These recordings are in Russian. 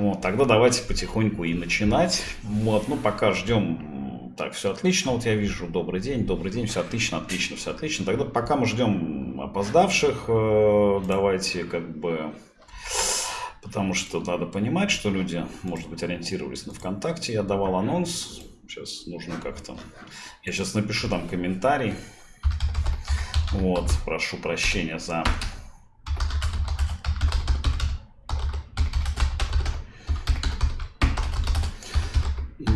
Вот, тогда давайте потихоньку и начинать. Вот, ну, пока ждем так, все отлично, вот я вижу, добрый день, добрый день, все отлично, отлично, все отлично. Тогда пока мы ждем опоздавших, э, давайте как бы... Потому что надо понимать, что люди, может быть, ориентировались на ВКонтакте. Я давал анонс. Сейчас нужно как-то... Я сейчас напишу там комментарий. Вот, прошу прощения за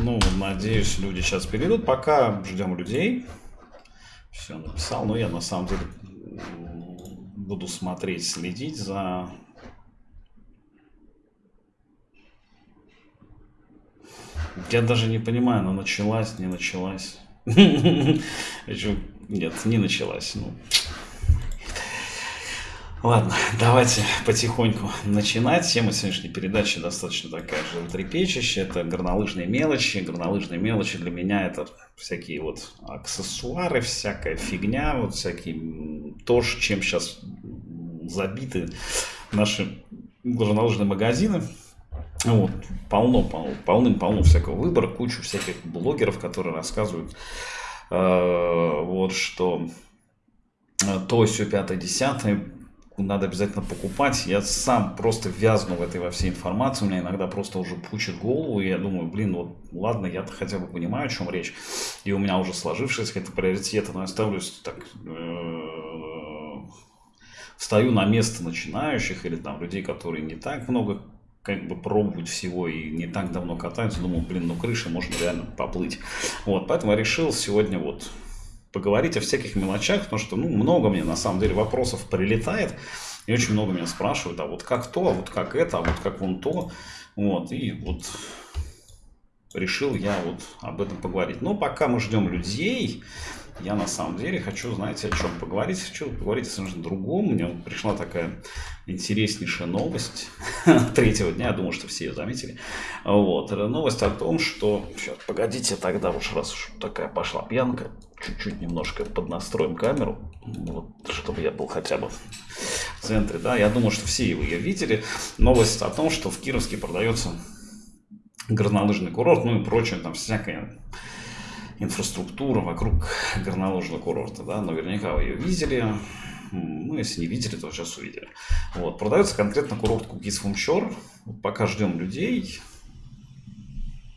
Ну, надеюсь, люди сейчас перейдут. Пока ждем людей. Все написал. Но я на самом деле буду смотреть, следить за... Я даже не понимаю, она началась, не началась. Нет, не началась. Ну, Ладно, давайте потихоньку начинать. Тема сегодняшней передачи достаточно такая же трепещущая. Это горнолыжные мелочи. Горнолыжные мелочи для меня это всякие вот аксессуары, всякая фигня, вот всякие то, чем сейчас забиты наши горнолыжные магазины. Вот, полно, полно, полным-полно всякого выбора, кучу всяких блогеров, которые рассказывают, э, вот что э, то, все, пятое, десятое, надо обязательно покупать. Я сам просто вязну в этой во всей информации. У меня иногда просто уже пучит голову. И я думаю, блин, вот ладно, я-то хотя бы понимаю, о чем речь. И у меня уже сложившиеся какие-то приоритеты. Но я ставлюсь так... Э, встаю на место начинающих или там людей, которые не так много как бы пробовать всего и не так давно катаются, думал, блин, ну крыша, можно реально поплыть. Вот, поэтому я решил сегодня вот поговорить о всяких мелочах, потому что ну, много мне на самом деле вопросов прилетает, и очень много меня спрашивают, а вот как то, а вот как это, а вот как вон то. Вот, и вот решил я вот об этом поговорить. Но пока мы ждем людей, я на самом деле хочу, знаете, о чем поговорить. Хочу поговорить о совершенно другом. Мне пришла такая интереснейшая новость третьего дня. Я думаю, что все ее заметили. Вот. Новость о том, что... Сейчас, погодите, тогда уж раз уж такая пошла пьянка, чуть-чуть немножко поднастроим камеру, вот, чтобы я был хотя бы в центре. Да, я думаю, что все вы ее видели. Новость о том, что в Кировске продается горнолыжный курорт, ну и прочее, там всякая инфраструктура вокруг горнолыжного курорта, да, наверняка вы ее видели, ну, если не видели, то сейчас увидели. Вот, продается конкретно курорт Кукис Фумчор, вот пока ждем людей,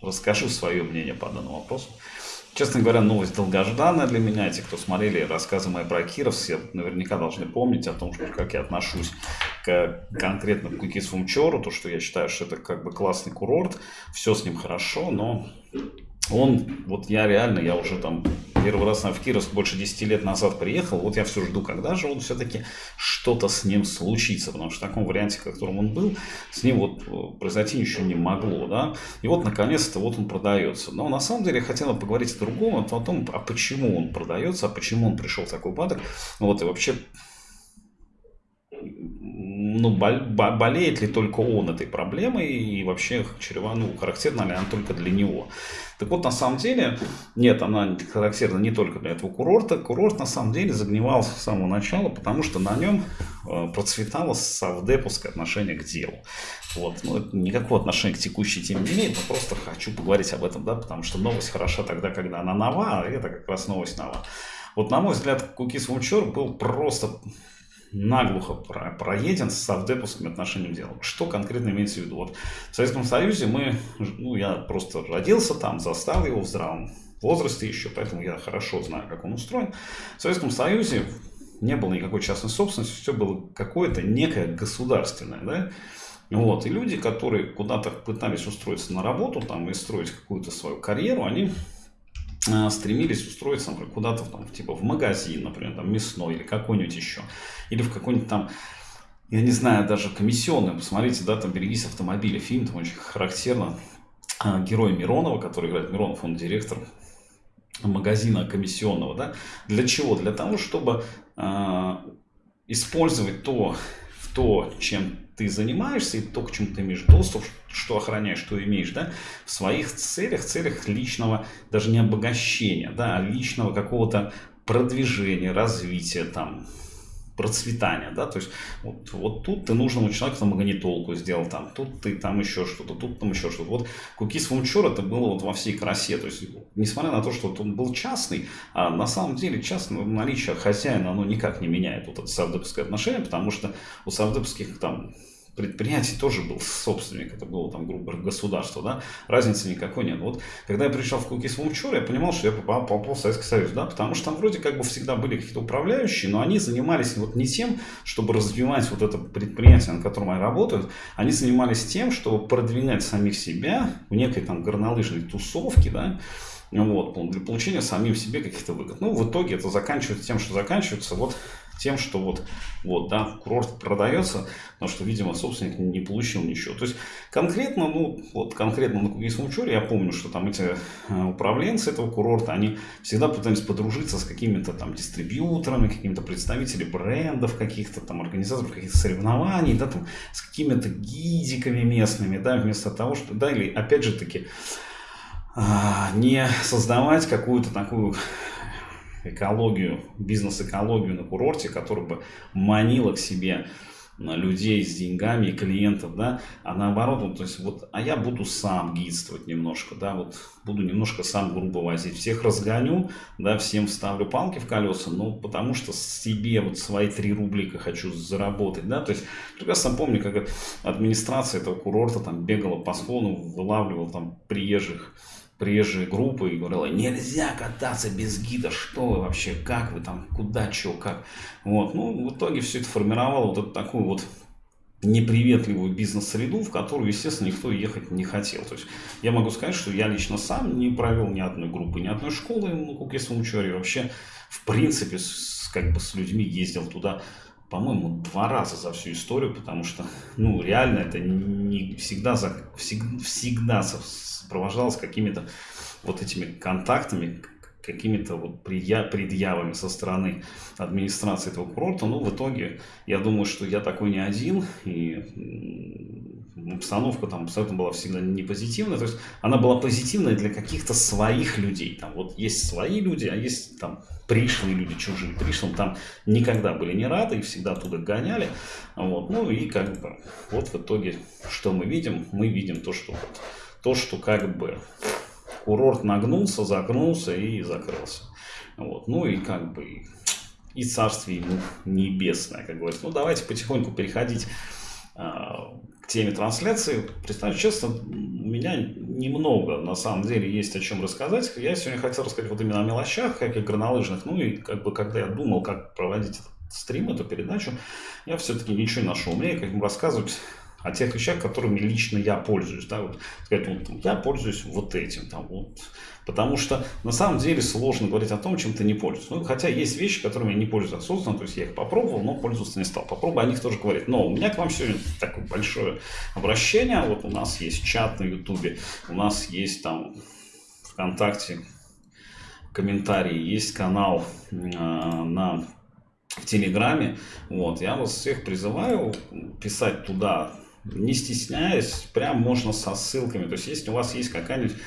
расскажу свое мнение по данному вопросу. Честно говоря, новость долгожданная для меня. Те, кто смотрели рассказы мои про Киров, все наверняка должны помнить о том, что, как я отношусь к конкретно к Кукис Фумчору, то, что я считаю, что это как бы классный курорт, все с ним хорошо, но он, вот я реально, я уже там первый раз в Кировск больше 10 лет назад приехал, вот я все жду, когда же он все-таки что-то с ним случится, потому что в таком варианте, в котором он был, с ним вот э, произойти ничего не могло, да, и вот наконец-то вот он продается. Но на самом деле я хотел поговорить о другом, о том, а почему он продается, а почему он пришел в такой упадок, вот, и вообще ну, болеет ли только он этой проблемой и вообще чрева, ну, характерна ли она только для него. Так вот, на самом деле, нет, она характерна не только для этого курорта. Курорт, на самом деле, загнивал с самого начала, потому что на нем э, процветало совдеповское отношение к делу. Вот. Ну, это никакого отношения к текущей теме не имеет, но просто хочу поговорить об этом, да, потому что новость хороша тогда, когда она нова, а это как раз новость нова. Вот, на мой взгляд, Кукис Вунчер был просто наглухо проеден с совдеповским отношением дела. Что конкретно имеется в виду? Вот в Советском Союзе мы, ну, я просто родился там, застал его в здравом возрасте еще, поэтому я хорошо знаю, как он устроен. В Советском Союзе не было никакой частной собственности, все было какое-то некое государственное, да, вот, и люди, которые куда-то пытались устроиться на работу там и строить какую-то свою карьеру, они стремились устроиться, например, куда-то там, типа в магазин, например, там мясной или какой-нибудь еще. Или в какой-нибудь там, я не знаю, даже комиссионный. Посмотрите, да, там «Берегись автомобиля». Фильм там очень характерно. Э, герой Миронова, который играет Миронов, он директор магазина комиссионного, да. Для чего? Для того, чтобы э, использовать то, то, чем ты занимаешься, и то, к чему ты имеешь доступ, что охраняешь, что имеешь, да, в своих целях, целях личного, даже не обогащения, да, а личного какого-то продвижения, развития, там, процветания, да, то есть вот, вот тут ты нужному человеку там магнитолку сделал, там, тут ты там еще что-то, тут там еще что-то. Вот Cookies Venture это было вот во всей красе, то есть несмотря на то, что вот он был частный, а на самом деле частное наличие хозяина, оно никак не меняет вот это савдеповское отношение, потому что у савдеповских там предприятий тоже был собственник, это было там, грубо говоря, государство, да, разницы никакой нет. Вот, когда я приезжал в Cookies Venture, я понимал, что я попал, попал в Советский Союз, да, потому что там вроде как бы всегда были какие-то управляющие, но они занимались вот не тем, чтобы развивать вот это предприятие, на котором они работают, они занимались тем, чтобы продвигать самих себя в некой там горнолыжной тусовке, да, вот, для получения самим себе каких-то выгод. Ну, в итоге это заканчивается тем, что заканчивается вот тем, что вот, вот, да, курорт продается, потому что, видимо, собственник не получил ничего. То есть, конкретно, ну, вот, конкретно на Кугейском Чуре я помню, что там эти э, управленцы этого курорта, они всегда пытались подружиться с какими-то там дистрибьюторами, какими-то представителями брендов каких-то там, организаторов каких-то соревнований, да, там, с какими-то гидиками местными, да, вместо того, что, да, или, опять же таки, а, не создавать какую-то такую экологию, бизнес-экологию на курорте, которая бы манила к себе людей с деньгами и клиентов, да, а наоборот, вот, то есть вот, а я буду сам гидствовать немножко, да, вот буду немножко сам грубо возить, всех разгоню, да, всем вставлю палки в колеса, ну, потому что себе вот свои три рублика хочу заработать, да, то есть прекрасно помню, как администрация этого курорта там бегала по склону, вылавливала там приезжих приезжие группы и говорила, нельзя кататься без гида, что вы вообще, как вы там, куда, что, как. Вот, ну, в итоге все это формировало вот эту такую вот неприветливую бизнес-среду, в которую, естественно, никто ехать не хотел. То есть я могу сказать, что я лично сам не провел ни одной группы, ни одной школы на Кукесовом Чоре. Вообще, в принципе, с, как бы с людьми ездил туда по-моему, два раза за всю историю, потому что, ну, реально это не всегда, за, всегда, всегда сопровождалось какими-то вот этими контактами, какими-то вот предъявами со стороны администрации этого курорта. Но в итоге я думаю, что я такой не один, и обстановка там абсолютно была всегда не позитивная. То есть она была позитивная для каких-то своих людей. Там вот есть свои люди, а есть там пришлые люди, чужие. Пришлым там никогда были не рады и всегда оттуда гоняли. Вот. Ну и как бы вот в итоге что мы видим? Мы видим то, что то, что как бы курорт нагнулся, загнулся и закрылся. Вот. Ну и как бы и царствие ему небесное, как говорится. Ну давайте потихоньку переходить а, теме трансляции. Признаюсь честно, у меня немного на самом деле есть о чем рассказать. Я сегодня хотел рассказать вот именно о мелочах, как и горнолыжных. Ну и как бы когда я думал, как проводить этот стрим, эту передачу, я все-таки ничего не нашел. Мне как бы рассказывать о тех вещах, которыми лично я пользуюсь. Да, вот, сказать, вот, я пользуюсь вот этим. Там, вот. Потому что на самом деле сложно говорить о том, чем ты не пользуешься. Ну, хотя есть вещи, которыми я не пользуюсь осознанно, то есть я их попробовал, но пользоваться не стал. Попробуй о них тоже говорить. Но у меня к вам сегодня такое большое обращение. Вот у нас есть чат на Ютубе, у нас есть там ВКонтакте комментарии, есть канал э, на в Телеграме. Вот, я вас всех призываю писать туда не стесняясь, прям можно со ссылками. То есть, если у вас есть какая-нибудь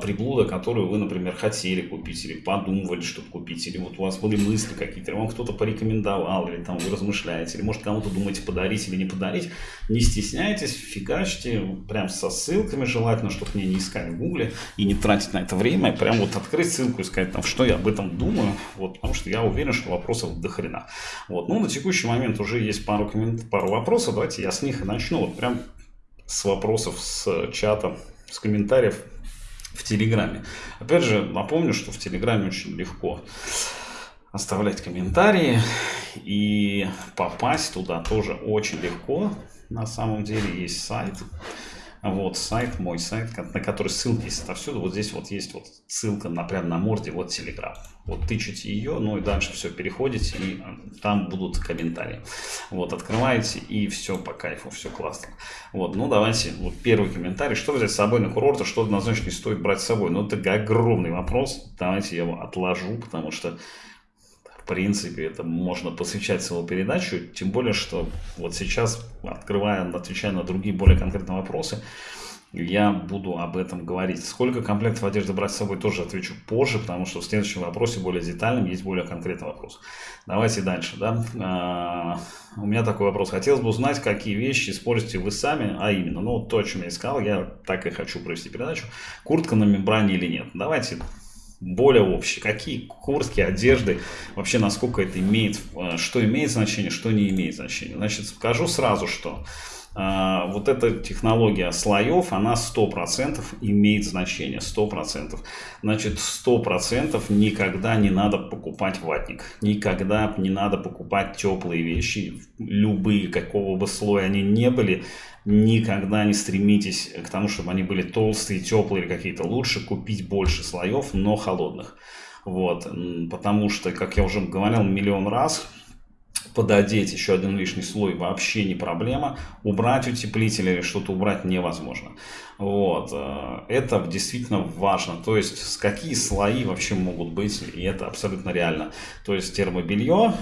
приблуда, которую вы, например, хотели купить или подумывали, чтобы купить, или вот у вас были мысли какие-то, или вам кто-то порекомендовал, или там вы размышляете, или может кому-то думаете подарить или не подарить, не стесняйтесь, фигачьте, прям со ссылками желательно, чтобы мне не искать в гугле и не тратить на это время, прям вот открыть ссылку и сказать, там, что я об этом думаю, вот, потому что я уверен, что вопросов до хрена. Вот, ну, на текущий момент уже есть пару, коммент... пару вопросов, давайте я с них и начну, вот прям с вопросов с чата, с комментариев в Телеграме. Опять же, напомню, что в Телеграме очень легко оставлять комментарии и попасть туда тоже очень легко. На самом деле есть сайт вот сайт, мой сайт, на который ссылки есть отовсюду. Вот здесь вот есть вот ссылка на, прямо на морде, вот Telegram. Вот тычите ее, ну и дальше все переходите, и э, там будут комментарии. Вот, открываете, и все по кайфу, все классно. Вот, ну давайте, вот первый комментарий. Что взять с собой на курорт, а что однозначно не стоит брать с собой? Ну это огромный вопрос. Давайте я его отложу, потому что в принципе, это можно посвящать целую передачу, тем более, что вот сейчас, открывая, отвечая на другие более конкретные вопросы, я буду об этом говорить. Сколько комплектов одежды брать с собой, тоже отвечу позже, потому что в следующем вопросе более детальным есть более конкретный вопрос. Давайте дальше. Да? А, у меня такой вопрос. Хотелось бы узнать, какие вещи используете вы сами, а именно, ну, то, о чем я искал, я так и хочу провести передачу. Куртка на мембране или нет? Давайте более общие. Какие куртки, одежды, вообще насколько это имеет, э, что имеет значение, что не имеет значения. Значит, скажу сразу, что вот эта технология слоев, она 100% имеет значение, 100%. Значит, 100% никогда не надо покупать ватник, никогда не надо покупать теплые вещи, любые, какого бы слоя они не были, никогда не стремитесь к тому, чтобы они были толстые, теплые или какие-то. Лучше купить больше слоев, но холодных. Вот, потому что, как я уже говорил миллион раз, пододеть еще один лишний слой вообще не проблема. Убрать утеплитель или что-то убрать невозможно. Вот. Э, это действительно важно. То есть, какие слои вообще могут быть, и это абсолютно реально. То есть, термобелье,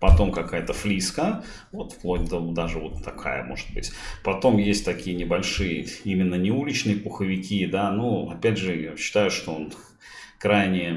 потом какая-то флиска, вот вплоть до даже вот такая может быть. Потом есть такие небольшие, именно не уличные пуховики, да, ну, опять же, я считаю, что он крайне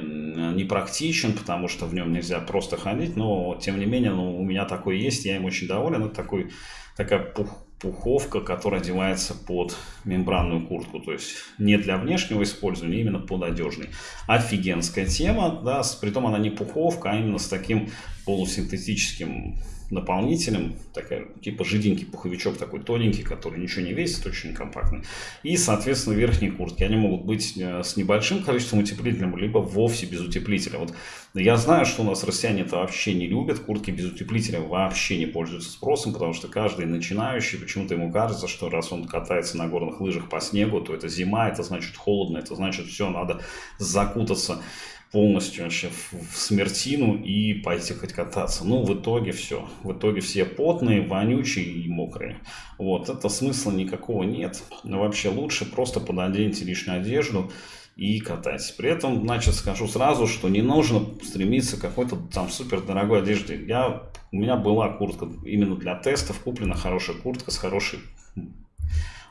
непрактичен, потому что в нем нельзя просто ходить, но тем не менее ну, у меня такой есть, я им очень доволен. Это такой, такая пух, пуховка, которая одевается под мембранную куртку, то есть не для внешнего использования, именно под одежный. Офигенская тема, да, при том она не пуховка, а именно с таким полусинтетическим наполнителем, такая, типа жиденький пуховичок такой тоненький, который ничего не весит, очень компактный. И, соответственно, верхние куртки. Они могут быть э, с небольшим количеством утеплителя, либо вовсе без утеплителя. Вот я знаю, что у нас россияне это вообще не любят, куртки без утеплителя вообще не пользуются спросом, потому что каждый начинающий, почему-то ему кажется, что раз он катается на горных лыжах по снегу, то это зима, это значит холодно, это значит все, надо закутаться полностью вообще в смертину и пойти хоть кататься. Ну, в итоге все. В итоге все потные, вонючие и мокрые. Вот, это смысла никакого нет. Но вообще лучше просто пододеньте лишнюю одежду и катайтесь. При этом, значит, скажу сразу, что не нужно стремиться к какой-то там супер дорогой одежде. Я, у меня была куртка именно для тестов, куплена хорошая куртка с хорошей,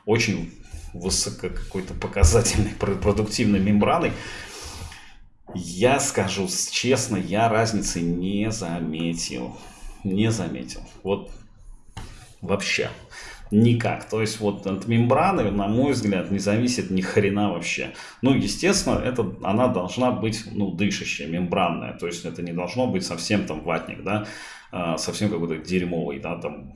очень высоко какой-то показательной продуктивной мембраной. Я скажу честно, я разницы не заметил. Не заметил. Вот вообще. Никак. То есть вот от мембраны, на мой взгляд, не зависит ни хрена вообще. Ну, естественно, это, она должна быть, ну, дышащая, мембранная. То есть это не должно быть совсем там ватник, да, а, совсем какой-то дерьмовый, да, там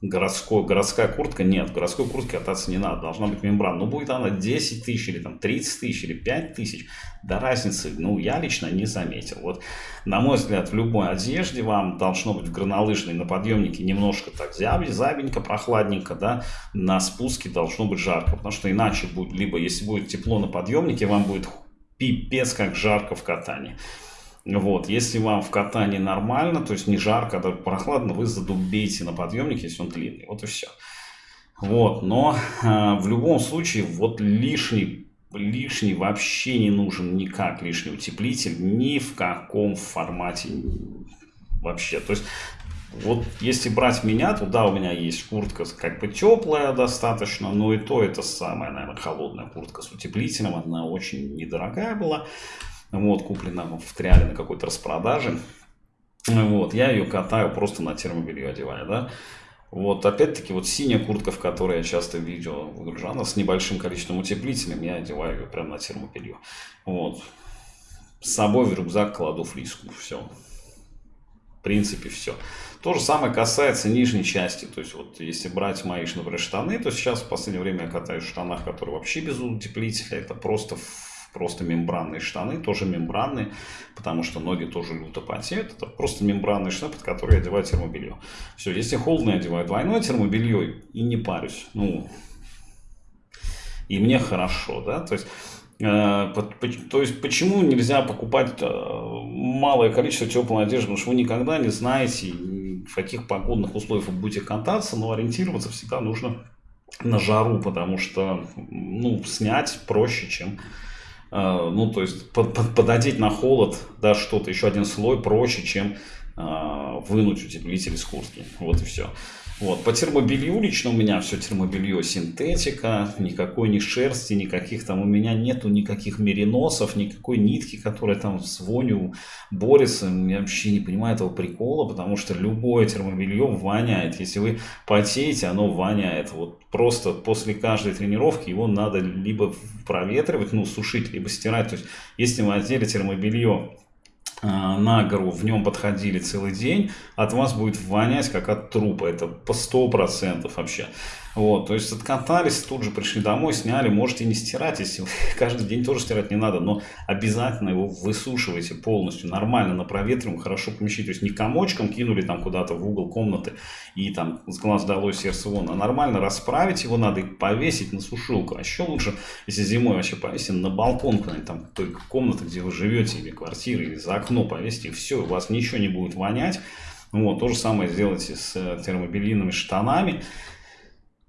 городской, городская куртка, нет, в городской куртке кататься не надо, должна быть мембрана. Но будет она 10 тысяч или там 30 тысяч или 5 тысяч, до разницы, ну, я лично не заметил. Вот, на мой взгляд, в любой одежде вам должно быть в горнолыжной на подъемнике немножко так зябенько, прохладненько, да, на спуске должно быть жарко, потому что иначе будет, либо если будет тепло на подъемнике, вам будет пипец как жарко в катании. Вот, если вам в катании нормально, то есть не жарко, а прохладно, вы задубеете на подъемнике, если он длинный. Вот и все. Вот, но э, в любом случае, вот лишний, лишний вообще не нужен никак лишний утеплитель, ни в каком формате вообще. То есть, вот если брать меня, то да, у меня есть куртка как бы теплая достаточно, но и то это самая, наверное, холодная куртка с утеплителем, она очень недорогая была. Вот, куплена в Триале на какой-то распродаже. Вот, я ее катаю просто на термобелье одеваю, да. Вот, опять-таки, вот синяя куртка, в которой я часто видео выгружаю, она с небольшим количеством утеплителем, я одеваю ее прямо на термобелье. Вот. С собой в рюкзак кладу флиску, все. В принципе, все. То же самое касается нижней части. То есть, вот если брать мои, например, штаны, то сейчас в последнее время я катаюсь в штанах, которые вообще без утеплителя. Это просто просто мембранные штаны, тоже мембранные, потому что ноги тоже люто потеют. Это просто мембранные штаны, под которые я одеваю термобелье. Все, если холодно, я одеваю двойное термобелье и не парюсь. Ну, и мне хорошо, да, то есть... Э, то есть, почему нельзя покупать э, малое количество теплой одежды? Потому что вы никогда не знаете, в каких погодных условиях вы будете кататься, но ориентироваться всегда нужно на жару, потому что ну, снять проще, чем ну, то есть под, под, пододеть на холод, да, что-то, еще один слой проще, чем э, вынуть утеплитель из куртки. Вот и все. Вот. По термобелью лично у меня все термобелье синтетика, никакой ни шерсти, никаких там у меня нету никаких мериносов, никакой нитки, которая там с вонью борется. Я вообще не понимаю этого прикола, потому что любое термобелье воняет. Если вы потеете, оно воняет. Вот просто после каждой тренировки его надо либо проветривать, ну сушить, либо стирать. То есть если вы одели термобелье на гору, в нем подходили целый день, от вас будет вонять как от трупа, это по 100% вообще. Вот, то есть откатались, тут же пришли домой, сняли, можете не стирать, если каждый день тоже стирать не надо, но обязательно его высушивайте полностью, нормально, на проветриваем, хорошо помещите, то есть не комочком кинули там куда-то в угол комнаты и там с глаз долой сердце вон, а нормально расправить его надо и повесить на сушилку, а еще лучше, если зимой вообще повесить на балкон куда-нибудь там той комнаты, где вы живете, или квартиры, или за окно повесить, и все, у вас ничего не будет вонять, вот, то же самое сделайте с э, термобельными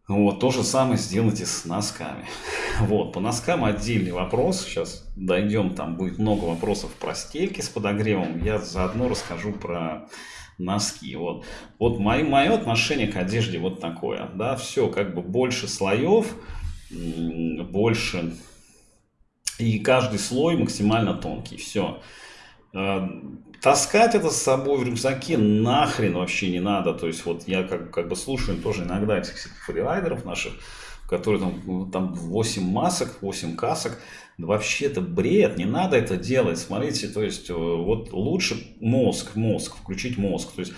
вот, то же самое сделайте с носками. Вот, по носкам отдельный вопрос. Сейчас дойдем, там будет много вопросов про стельки с подогревом. Я заодно расскажу про носки. Вот, вот мое, мое отношение к одежде вот такое. Да, все как бы больше слоев, больше... И каждый слой максимально тонкий. Все. Таскать это с собой в рюкзаке нахрен вообще не надо. То есть вот я как, как бы слушаю тоже иногда этих фрирайдеров наших, которые там, там 8 масок, 8 касок. Вообще это бред, не надо это делать. Смотрите, то есть э, вот лучше мозг, мозг, включить мозг. То есть,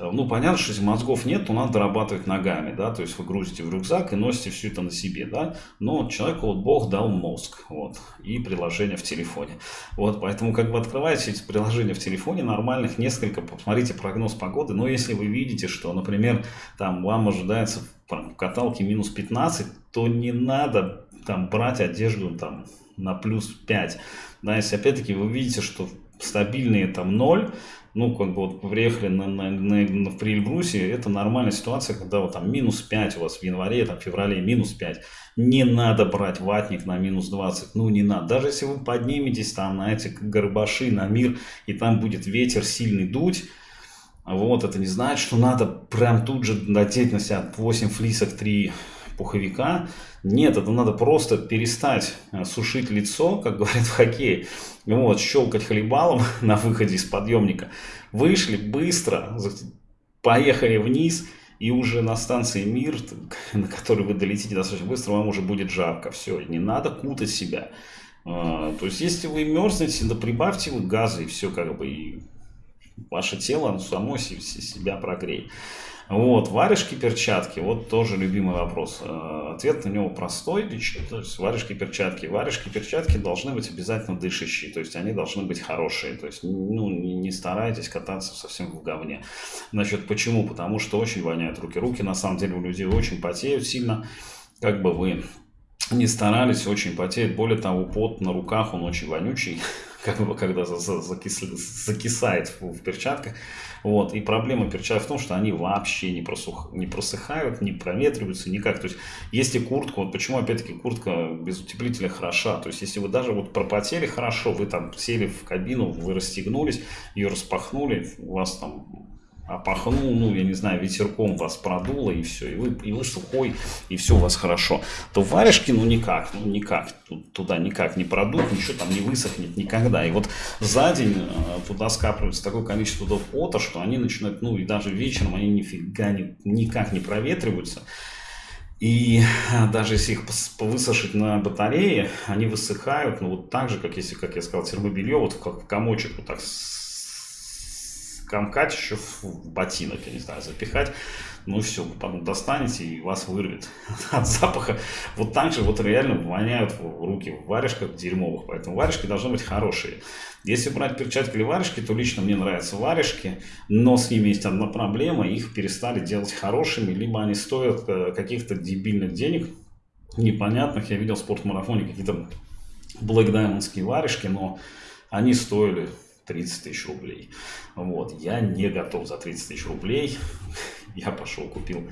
э, ну понятно, что если мозгов нет, то надо дорабатывать ногами, да, то есть вы грузите в рюкзак и носите все это на себе, да. Но человеку вот Бог дал мозг, вот, и приложение в телефоне. Вот, поэтому как бы открываете эти приложения в телефоне нормальных, несколько, посмотрите прогноз погоды, но если вы видите, что, например, там вам ожидается в каталке минус 15, то не надо там брать одежду там на плюс 5. Да, если опять-таки вы видите, что стабильные там 0, ну, как бы вот приехали на, на, на, на, в Эльбрусе, это нормальная ситуация, когда вот там минус 5 у вас в январе, там в феврале минус 5. Не надо брать ватник на минус 20, ну не надо. Даже если вы подниметесь там на эти горбаши, на мир, и там будет ветер сильный дуть, вот, это не значит, что надо прям тут же надеть на себя 8 флисок, 3 пуховика. Нет, это надо просто перестать э, сушить лицо, как говорят в хоккее, вот, щелкать хлебалом на выходе из подъемника. Вышли быстро, поехали вниз, и уже на станции Мир, на которой вы долетите достаточно быстро, вам уже будет жарко. Все, не надо кутать себя. А, то есть, если вы мерзнете, да прибавьте вы газы, и все как бы, и ваше тело само себя прогреет. Вот, варежки, перчатки, вот тоже любимый вопрос. Э, ответ на него простой, то есть варежки, перчатки. Варежки, перчатки должны быть обязательно дышащие, то есть они должны быть хорошие, то есть ну, не старайтесь кататься совсем в говне. Значит, почему? Потому что очень воняют руки. Руки на самом деле у людей очень потеют сильно, как бы вы не старались, очень потеет. Более того, пот на руках, он очень вонючий, как бы, когда закис, закисает в, в перчатках. Вот. И проблема перчаток в том, что они вообще не, просух, не просыхают, не проветриваются никак. То есть, если куртка, вот почему опять-таки куртка без утеплителя хороша. То есть, если вы даже вот пропотели хорошо, вы там сели в кабину, вы расстегнулись, ее распахнули, у вас там опахнул, ну, я не знаю, ветерком вас продуло, и все, и вы, и вы сухой, и все у вас хорошо, то варежки, ну, никак, ну, никак, туда никак не продуть, ничего там не высохнет никогда. И вот за день э, туда скапливается такое количество пота, что они начинают, ну, и даже вечером они нифига не, никак не проветриваются. И э, даже если их высушить на батарее, они высыхают, ну, вот так же, как если, как я сказал, термобелье, вот как в комочек вот так комкать еще в ботинок, я не знаю, запихать. Ну все, потом достанете и вас вырвет от запаха. Вот так же вот реально воняют руки в варежках дерьмовых. Поэтому варежки должны быть хорошие. Если брать перчатки или варежки, то лично мне нравятся варежки. Но с ними есть одна проблема. Их перестали делать хорошими. Либо они стоят э, каких-то дебильных денег, непонятных. Я видел в спортмарафоне какие-то Black Diamondские варежки, но они стоили 30 тысяч рублей. Вот, я не готов за 30 тысяч рублей. Я пошел, купил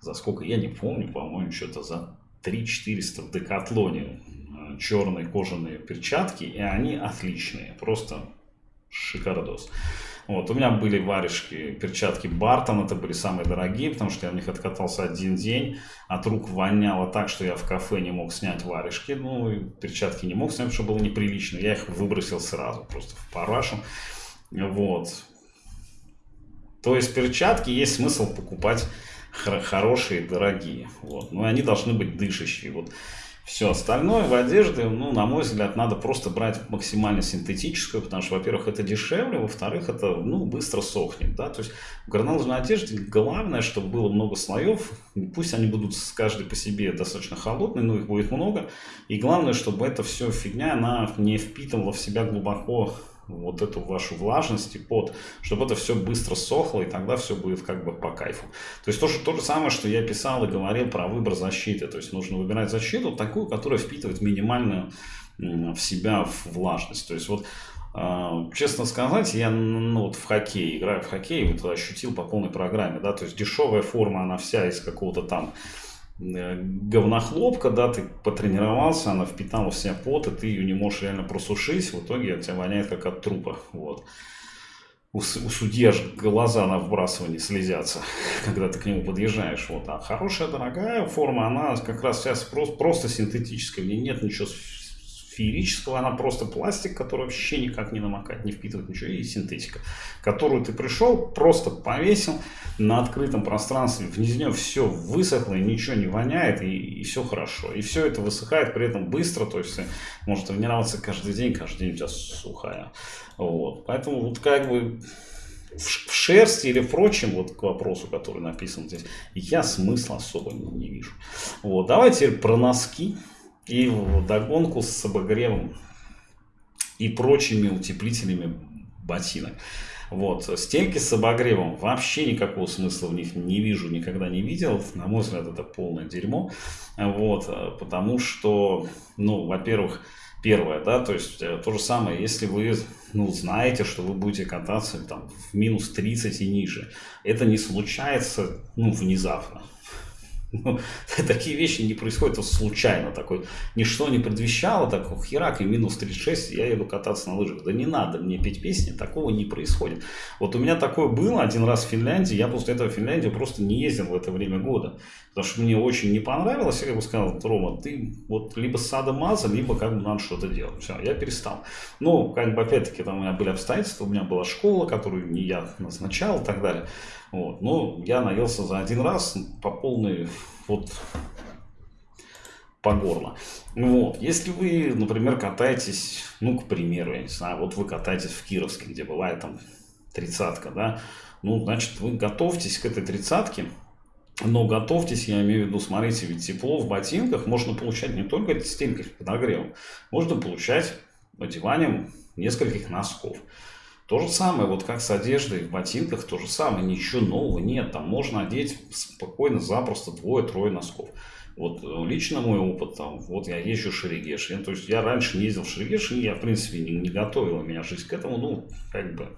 за сколько, я не помню, по-моему, что-то за 3 400 в Декатлоне черные кожаные перчатки, и они отличные, просто шикардос. Вот, у меня были варежки, перчатки Бартон, это были самые дорогие, потому что я в них откатался один день, от рук воняло так, что я в кафе не мог снять варежки, ну, и перчатки не мог снять, потому что было неприлично, я их выбросил сразу, просто в парашу, вот. То есть перчатки есть смысл покупать хорошие, дорогие, вот, но они должны быть дышащие, вот. Все остальное в одежде, ну, на мой взгляд, надо просто брать максимально синтетическую, потому что, во-первых, это дешевле, во-вторых, это, ну, быстро сохнет, да, то есть в горнолыжной одежде главное, чтобы было много слоев, пусть они будут с каждой по себе достаточно холодные, но их будет много, и главное, чтобы эта все фигня, она не впитывала в себя глубоко вот эту вашу влажность и пот, чтобы это все быстро сохло, и тогда все будет как бы по кайфу. То есть то, что, то же самое, что я писал и говорил про выбор защиты. То есть нужно выбирать защиту такую, которая впитывает минимальную в себя влажность. То есть вот а, Честно сказать, я ну, вот в хоккей, играю в хоккей, вот ощутил по полной программе, да, то есть дешевая форма, она вся из какого-то там говнохлопка, да, ты потренировался, она впитала в себя пот, и ты ее не можешь реально просушить, в итоге от тебя воняет как от трупа, вот. У, у судьи аж глаза на вбрасывание слезятся, когда ты к нему подъезжаешь, вот. А хорошая, дорогая форма, она как раз сейчас просто, просто синтетическая, в ней нет ничего феерического, она просто пластик, который вообще никак не намокает, не впитывает ничего, и синтетика, которую ты пришел, просто повесил на открытом пространстве, вниз нее все высохло, и ничего не воняет, и, и все хорошо. И все это высыхает при этом быстро, то есть может тренироваться каждый день, каждый день у тебя сухая. Вот. Поэтому вот как бы в шерсти или впрочем, вот к вопросу, который написан здесь, я смысла особо не, не вижу. Вот, давайте про носки. И в догонку с обогревом и прочими утеплителями ботинок. Вот. Стельки с обогревом вообще никакого смысла в них не вижу, никогда не видел. На мой взгляд, это полное дерьмо. Вот. Потому что, ну, во-первых, первое, да, то есть э, то же самое, если вы, ну, знаете, что вы будете кататься там в минус 30 и ниже, это не случается, ну, внезапно. Ну, такие вещи не происходят случайно. Такой, ничто не предвещало, так херак и минус 36, я еду кататься на лыжах. Да не надо мне петь песни, такого не происходит. Вот у меня такое было один раз в Финляндии, я после этого в Финляндию просто не ездил в это время года. Потому что мне очень не понравилось, я как бы сказал, Рома, ты вот либо сада маза, либо как бы надо что-то делать. Все, я перестал. Но, как бы, опять-таки, там у меня были обстоятельства, у меня была школа, которую не я назначал и так далее. Вот. Но я наелся за один раз по полной вот по горло. Вот. Если вы, например, катаетесь, ну, к примеру, я не знаю, вот вы катаетесь в Кировске, где бывает там тридцатка, да, ну, значит, вы готовьтесь к этой тридцатке, но готовьтесь, я имею в виду, смотрите, ведь тепло в ботинках можно получать не только стенкой подогревом, можно получать одеванием нескольких носков. То же самое, вот как с одеждой в ботинках, то же самое, ничего нового нет. Там можно одеть спокойно, запросто двое-трое носков. Вот э, лично мой опыт, там, вот я езжу в Шерегеш. Я, то есть я раньше не ездил в Шерегеш, и я, в принципе, не, не готовила меня жизнь к этому. Ну, как бы,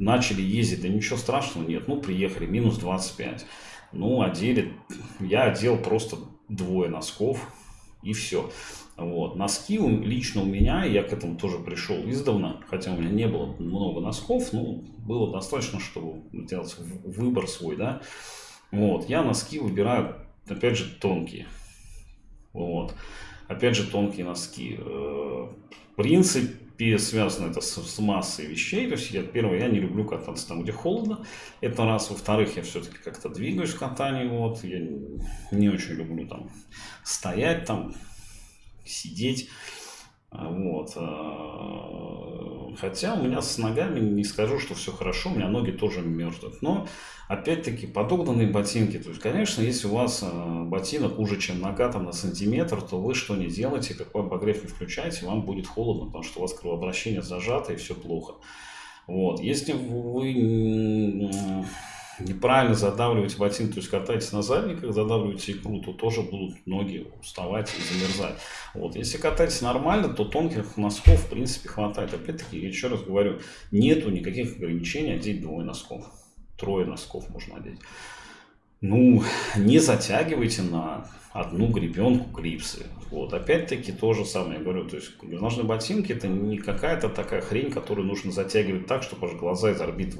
начали ездить, да ничего страшного нет. Ну, приехали, минус 25. Ну, одели, я одел просто двое носков, и все. Вот. Носки лично у меня, я к этому тоже пришел издавна, хотя у меня не было много носков, но было достаточно, чтобы сделать выбор свой, да. Вот. Я носки выбираю, опять же, тонкие. Вот. Опять же, тонкие носки. Э, в принципе, связано это с, с массой вещей. То есть, я, первое, я не люблю кататься там, где холодно. Это раз. Во-вторых, я все-таки как-то двигаюсь в катании. Вот. Я не очень люблю там стоять там, сидеть. А, вот. А, хотя у меня с ногами не скажу, что все хорошо, у меня ноги тоже мерзнут. Но, опять-таки, подогнанные ботинки. То есть, конечно, если у вас а, ботинок уже, чем нога там на сантиметр, то вы что не делаете, какой обогрев не включаете, вам будет холодно, потому что у вас кровообращение зажато и все плохо. Вот. Если вы неправильно задавливаете ботинки, то есть катаетесь на задниках, задавливаете икру, то тоже будут ноги уставать и замерзать. Вот. Если катаетесь нормально, то тонких носков в принципе хватает. Опять-таки, еще раз говорю, нету никаких ограничений одеть двое носков. Трое носков можно одеть. ну, не затягивайте на одну гребенку клипсы. Вот, опять-таки то же самое я говорю, то есть горнолыжные ботинки это не какая-то такая хрень, которую нужно затягивать так, чтобы аж глаза из орбит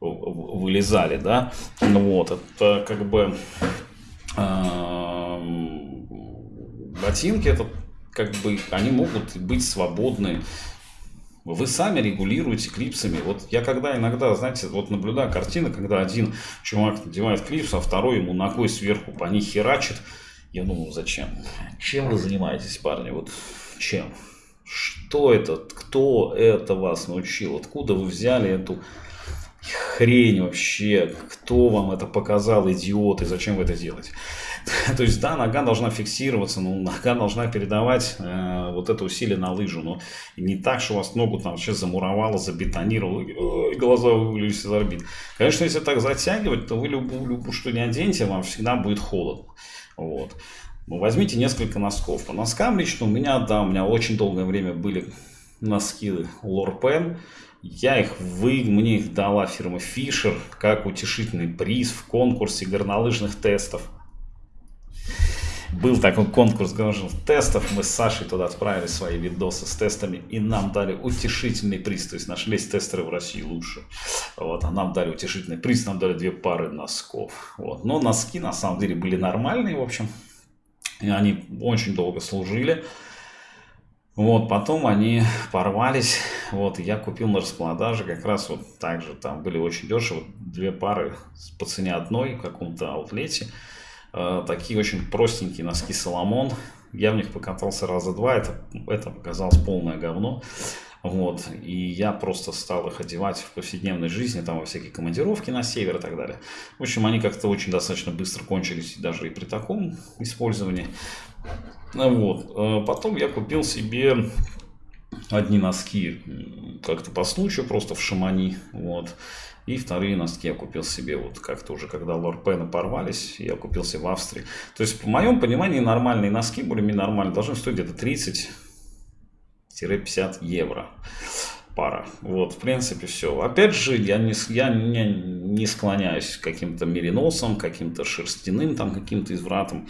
вылезали, да, ну вот, это как бы ботинки, это как бы, они могут быть свободны вы сами регулируете клипсами. Вот я когда иногда, знаете, вот наблюдаю картины, когда один чувак надевает клипс, а второй ему ногой сверху по них херачит. Я думаю, зачем? Чем вы занимаетесь, парни? Вот чем? Что это? Кто это вас научил? Откуда вы взяли эту хрень вообще? Кто вам это показал, идиоты? Зачем вы это делаете? То есть, да, нога должна фиксироваться, но нога должна передавать э, вот это усилие на лыжу. Но не так, что у вас ногу там сейчас замуровало, забетонировало, и глаза вывалились из орбит. Конечно, если так затягивать, то вы любую, любую что не оденете, вам всегда будет холодно. Вот. Ну, возьмите несколько носков. По носкам лично у меня, да, у меня очень долгое время были носки Lorpen. Я их вы, мне их дала фирма Fisher как утешительный приз в конкурсе горнолыжных тестов. Был такой конкурс горнолыжных тестов, мы с Сашей туда отправили свои видосы с тестами, и нам дали утешительный приз, то есть нашлись тестеры в России лучше, вот, а нам дали утешительный приз, нам дали две пары носков, вот, но носки на самом деле были нормальные, в общем, они очень долго служили, вот, потом они порвались, вот, я купил на распродаже, как раз вот так же, там были очень дешево, две пары по цене одной в каком-то аутлете, Э, такие очень простенькие носки Соломон. Я в них покатался раза два, это, это показалось полное говно. Вот, и я просто стал их одевать в повседневной жизни, там во всякие командировки на север и так далее. В общем, они как-то очень достаточно быстро кончились, даже и при таком использовании. Вот, э, потом я купил себе одни носки как-то по случаю, просто в Шамани, вот. И вторые носки я купил себе вот как-то уже, когда лорпены порвались, я купил себе в Австрии. То есть, по моем понимании, нормальные носки, более-менее нормальные, должны стоить где-то 30-50 евро пара. Вот, в принципе, все. Опять же, я не, я не, не склоняюсь к каким-то мериносам, каким-то шерстяным, там, каким-то извратам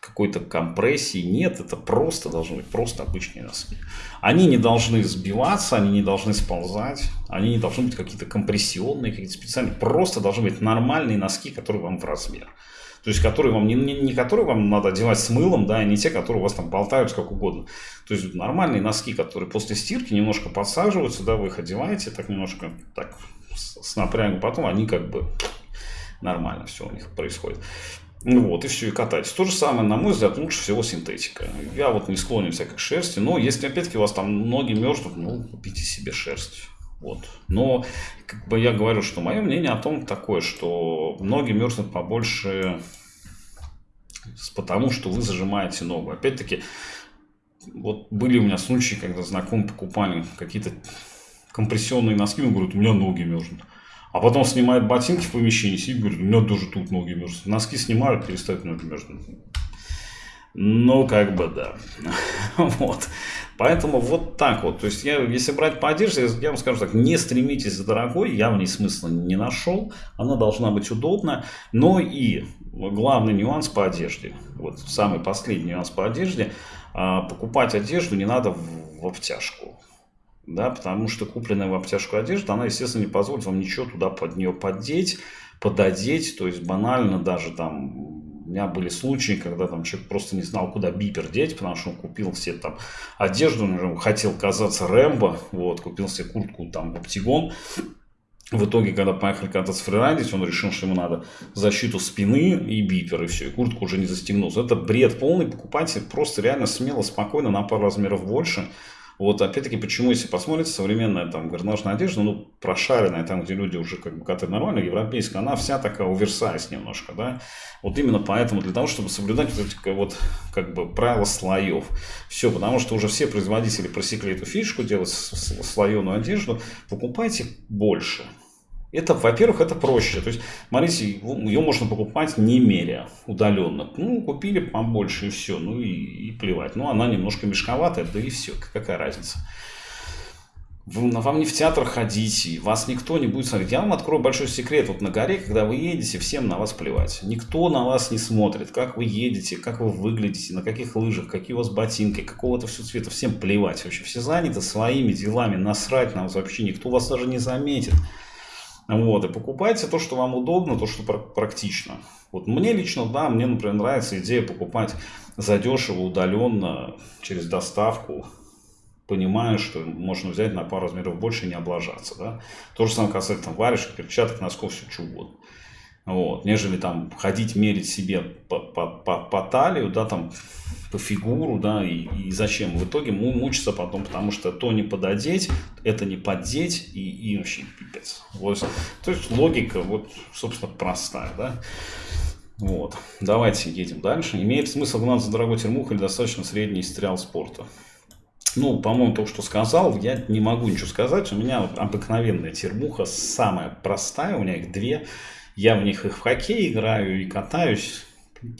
какой-то компрессии. Нет, это просто должны быть просто обычные носки. Они не должны сбиваться, они не должны сползать, они не должны быть какие-то компрессионные, какие-то специальные. Просто должны быть нормальные носки, которые вам в размер. То есть, которые вам не, не, не которые вам надо одевать с мылом, да, и не те, которые у вас там болтаются как угодно. То есть, нормальные носки, которые после стирки немножко подсаживаются, да, вы их одеваете так немножко так с, с напрягом, потом они как бы нормально все у них происходит. Ну вот, и все, и катайтесь. То же самое, на мой взгляд, лучше всего синтетика. Я вот не склонен всякой шерсти, но если опять-таки у вас там ноги мерзнут, ну, купите себе шерсть. Вот. Но как бы я говорю, что мое мнение о том такое, что ноги мерзнут побольше потому, что вы зажимаете ногу. Опять-таки, вот были у меня случаи, когда знакомые покупали какие-то компрессионные носки, он говорит, у меня ноги мерзнут. А потом снимает ботинки в помещении, сидит, говорит, у меня тоже тут ноги мерзнут. Носки снимают, перестают ноги мерзнуть. Ну, как бы да. вот. Поэтому вот так вот. То есть, я, если брать по одежде, я вам скажу так, не стремитесь за дорогой, я в ней смысла не нашел. Она должна быть удобна. Но и главный нюанс по одежде, вот самый последний нюанс по одежде, а, покупать одежду не надо в, в обтяжку да, потому что купленная в обтяжку одежда, она, естественно, не позволит вам ничего туда под нее поддеть, пододеть, то есть банально даже там, у меня были случаи, когда там человек просто не знал, куда бипер деть, потому что он купил все там одежду, он хотел казаться Рэмбо, вот, купил себе куртку там в Оптигон, в итоге, когда поехали кататься фрирайдить, он решил, что ему надо защиту спины и бипер, и все, и куртку уже не застегнулся. Это бред полный, покупайте просто реально смело, спокойно, на пару размеров больше, вот опять-таки, почему, если посмотрите, современная там горнолыжная одежда, ну, прошаренная, там, где люди уже как бы катают нормально, европейская, она вся такая оверсайз немножко, да. Вот именно поэтому, для того, чтобы соблюдать вот эти вот, как бы, правила слоев. Все, потому что уже все производители просекли эту фишку, делать слоеную одежду, покупайте больше. Это, во-первых, это проще. То есть, смотрите, ее можно покупать не меря, удаленно. Ну, купили побольше и все, ну и, и плевать. Ну, она немножко мешковатая, да и все, какая разница. вам не в театр ходить, вас никто не будет смотреть. Я вам открою большой секрет. Вот на горе, когда вы едете, всем на вас плевать. Никто на вас не смотрит, как вы едете, как вы выглядите, на каких лыжах, какие у вас ботинки, какого-то все цвета. Всем плевать вообще. Все заняты своими делами, насрать на вас вообще. Никто вас даже не заметит. Вот, и покупайте то, что вам удобно, то, что практично. Вот мне лично, да, мне, например, нравится идея покупать задешево, удаленно, через доставку, понимая, что можно взять на пару размеров больше и не облажаться. Да? То же самое касается там, варежек, перчаток, носков, все что угодно. Вот, нежели там ходить мерить себе по, по, по, по талию, да, там, по фигуру, да, и, и зачем. В итоге мучиться потом, потому что то не пододеть, это не поддеть, и, и вообще пипец. Вот. То есть логика, вот, собственно, простая, да. Вот. Давайте едем дальше. Имеет смысл гнаться за дорогой термух или достаточно средний стрел спорта? Ну, по-моему, то, что сказал, я не могу ничего сказать. У меня обыкновенная термуха, самая простая, у меня их две. Я в них и в хоккей играю, и катаюсь,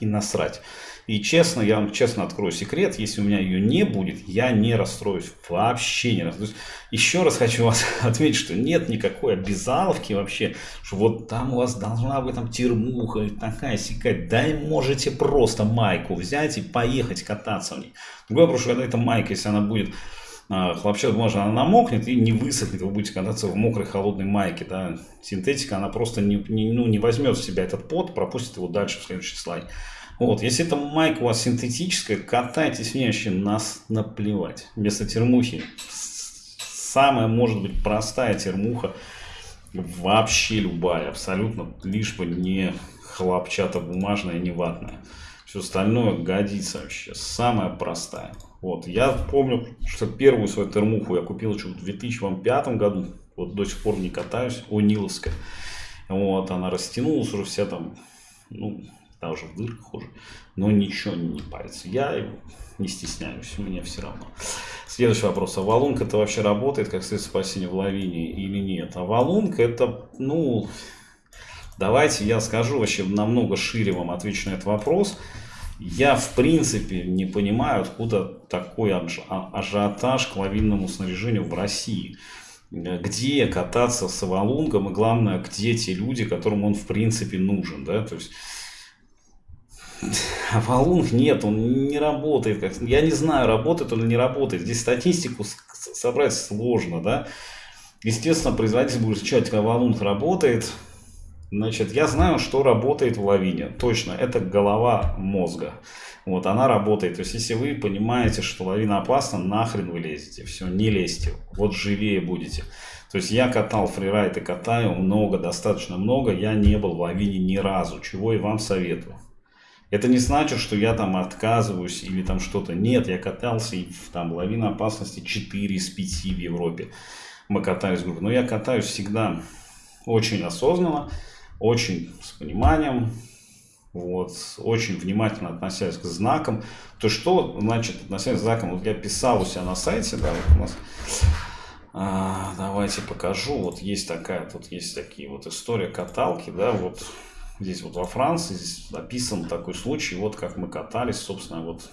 и насрать. И честно, я вам честно открою секрет, если у меня ее не будет, я не расстроюсь, вообще не расстроюсь. Еще раз хочу вас отметить, что нет никакой обязаловки вообще, что вот там у вас должна быть там термуха, такая сикая. Да и можете просто майку взять и поехать кататься в ней. Другой вопрос, что когда эта майка, если она будет а, хлопчат бумажная, она намокнет и не высохнет, вы будете кататься в мокрой холодной майке. Да? Синтетика, она просто не, не, ну, не возьмет в себя этот пот, пропустит его дальше в следующий слайд. Вот, если эта майка у вас синтетическая, катайтесь в ней вообще нас наплевать. Вместо термухи самая может быть простая термуха, вообще любая, абсолютно, лишь бы не хлопчато-бумажная, не ватная. Все остальное годится вообще, самая простая. Вот, я помню, что первую свою термуху я купил еще в 2005 году, вот до сих пор не катаюсь, у Ниловская. Вот, она растянулась уже вся там, ну, там уже в дырках уже. Но ничего не парится. Я не стесняюсь, мне все равно. Следующий вопрос. А валунка это вообще работает как средство спасения в лавине или нет? А валунка это, ну, давайте я скажу вообще намного шире вам отвечу на этот вопрос. Я в принципе не понимаю, откуда такой а, ажиотаж к лавинному снаряжению в России где кататься с валунгом и главное, где те люди, которым он в принципе нужен, да, то есть а валун нет, он не работает. Как... Я не знаю, работает он или не работает. Здесь статистику собрать сложно, да. Естественно, производитель будет изучать, как валун работает. Значит, я знаю, что работает в лавине. Точно, это голова мозга. Вот, она работает. То есть, если вы понимаете, что лавина опасна, нахрен вы лезете. Все, не лезьте. Вот живее будете. То есть, я катал фрирайд и катаю много, достаточно много. Я не был в лавине ни разу, чего и вам советую. Это не значит, что я там отказываюсь или там что-то. Нет, я катался и там лавина опасности 4 из 5 в Европе. Мы катались группой. Но я катаюсь всегда очень осознанно, очень с пониманием, вот, очень внимательно относясь к знакам. То что значит относясь к знакам? Вот я писал у себя на сайте, да, вот у нас, а, давайте покажу. Вот есть такая, тут есть такие вот история каталки, да, вот Здесь вот во Франции здесь описан такой случай, вот как мы катались, собственно, вот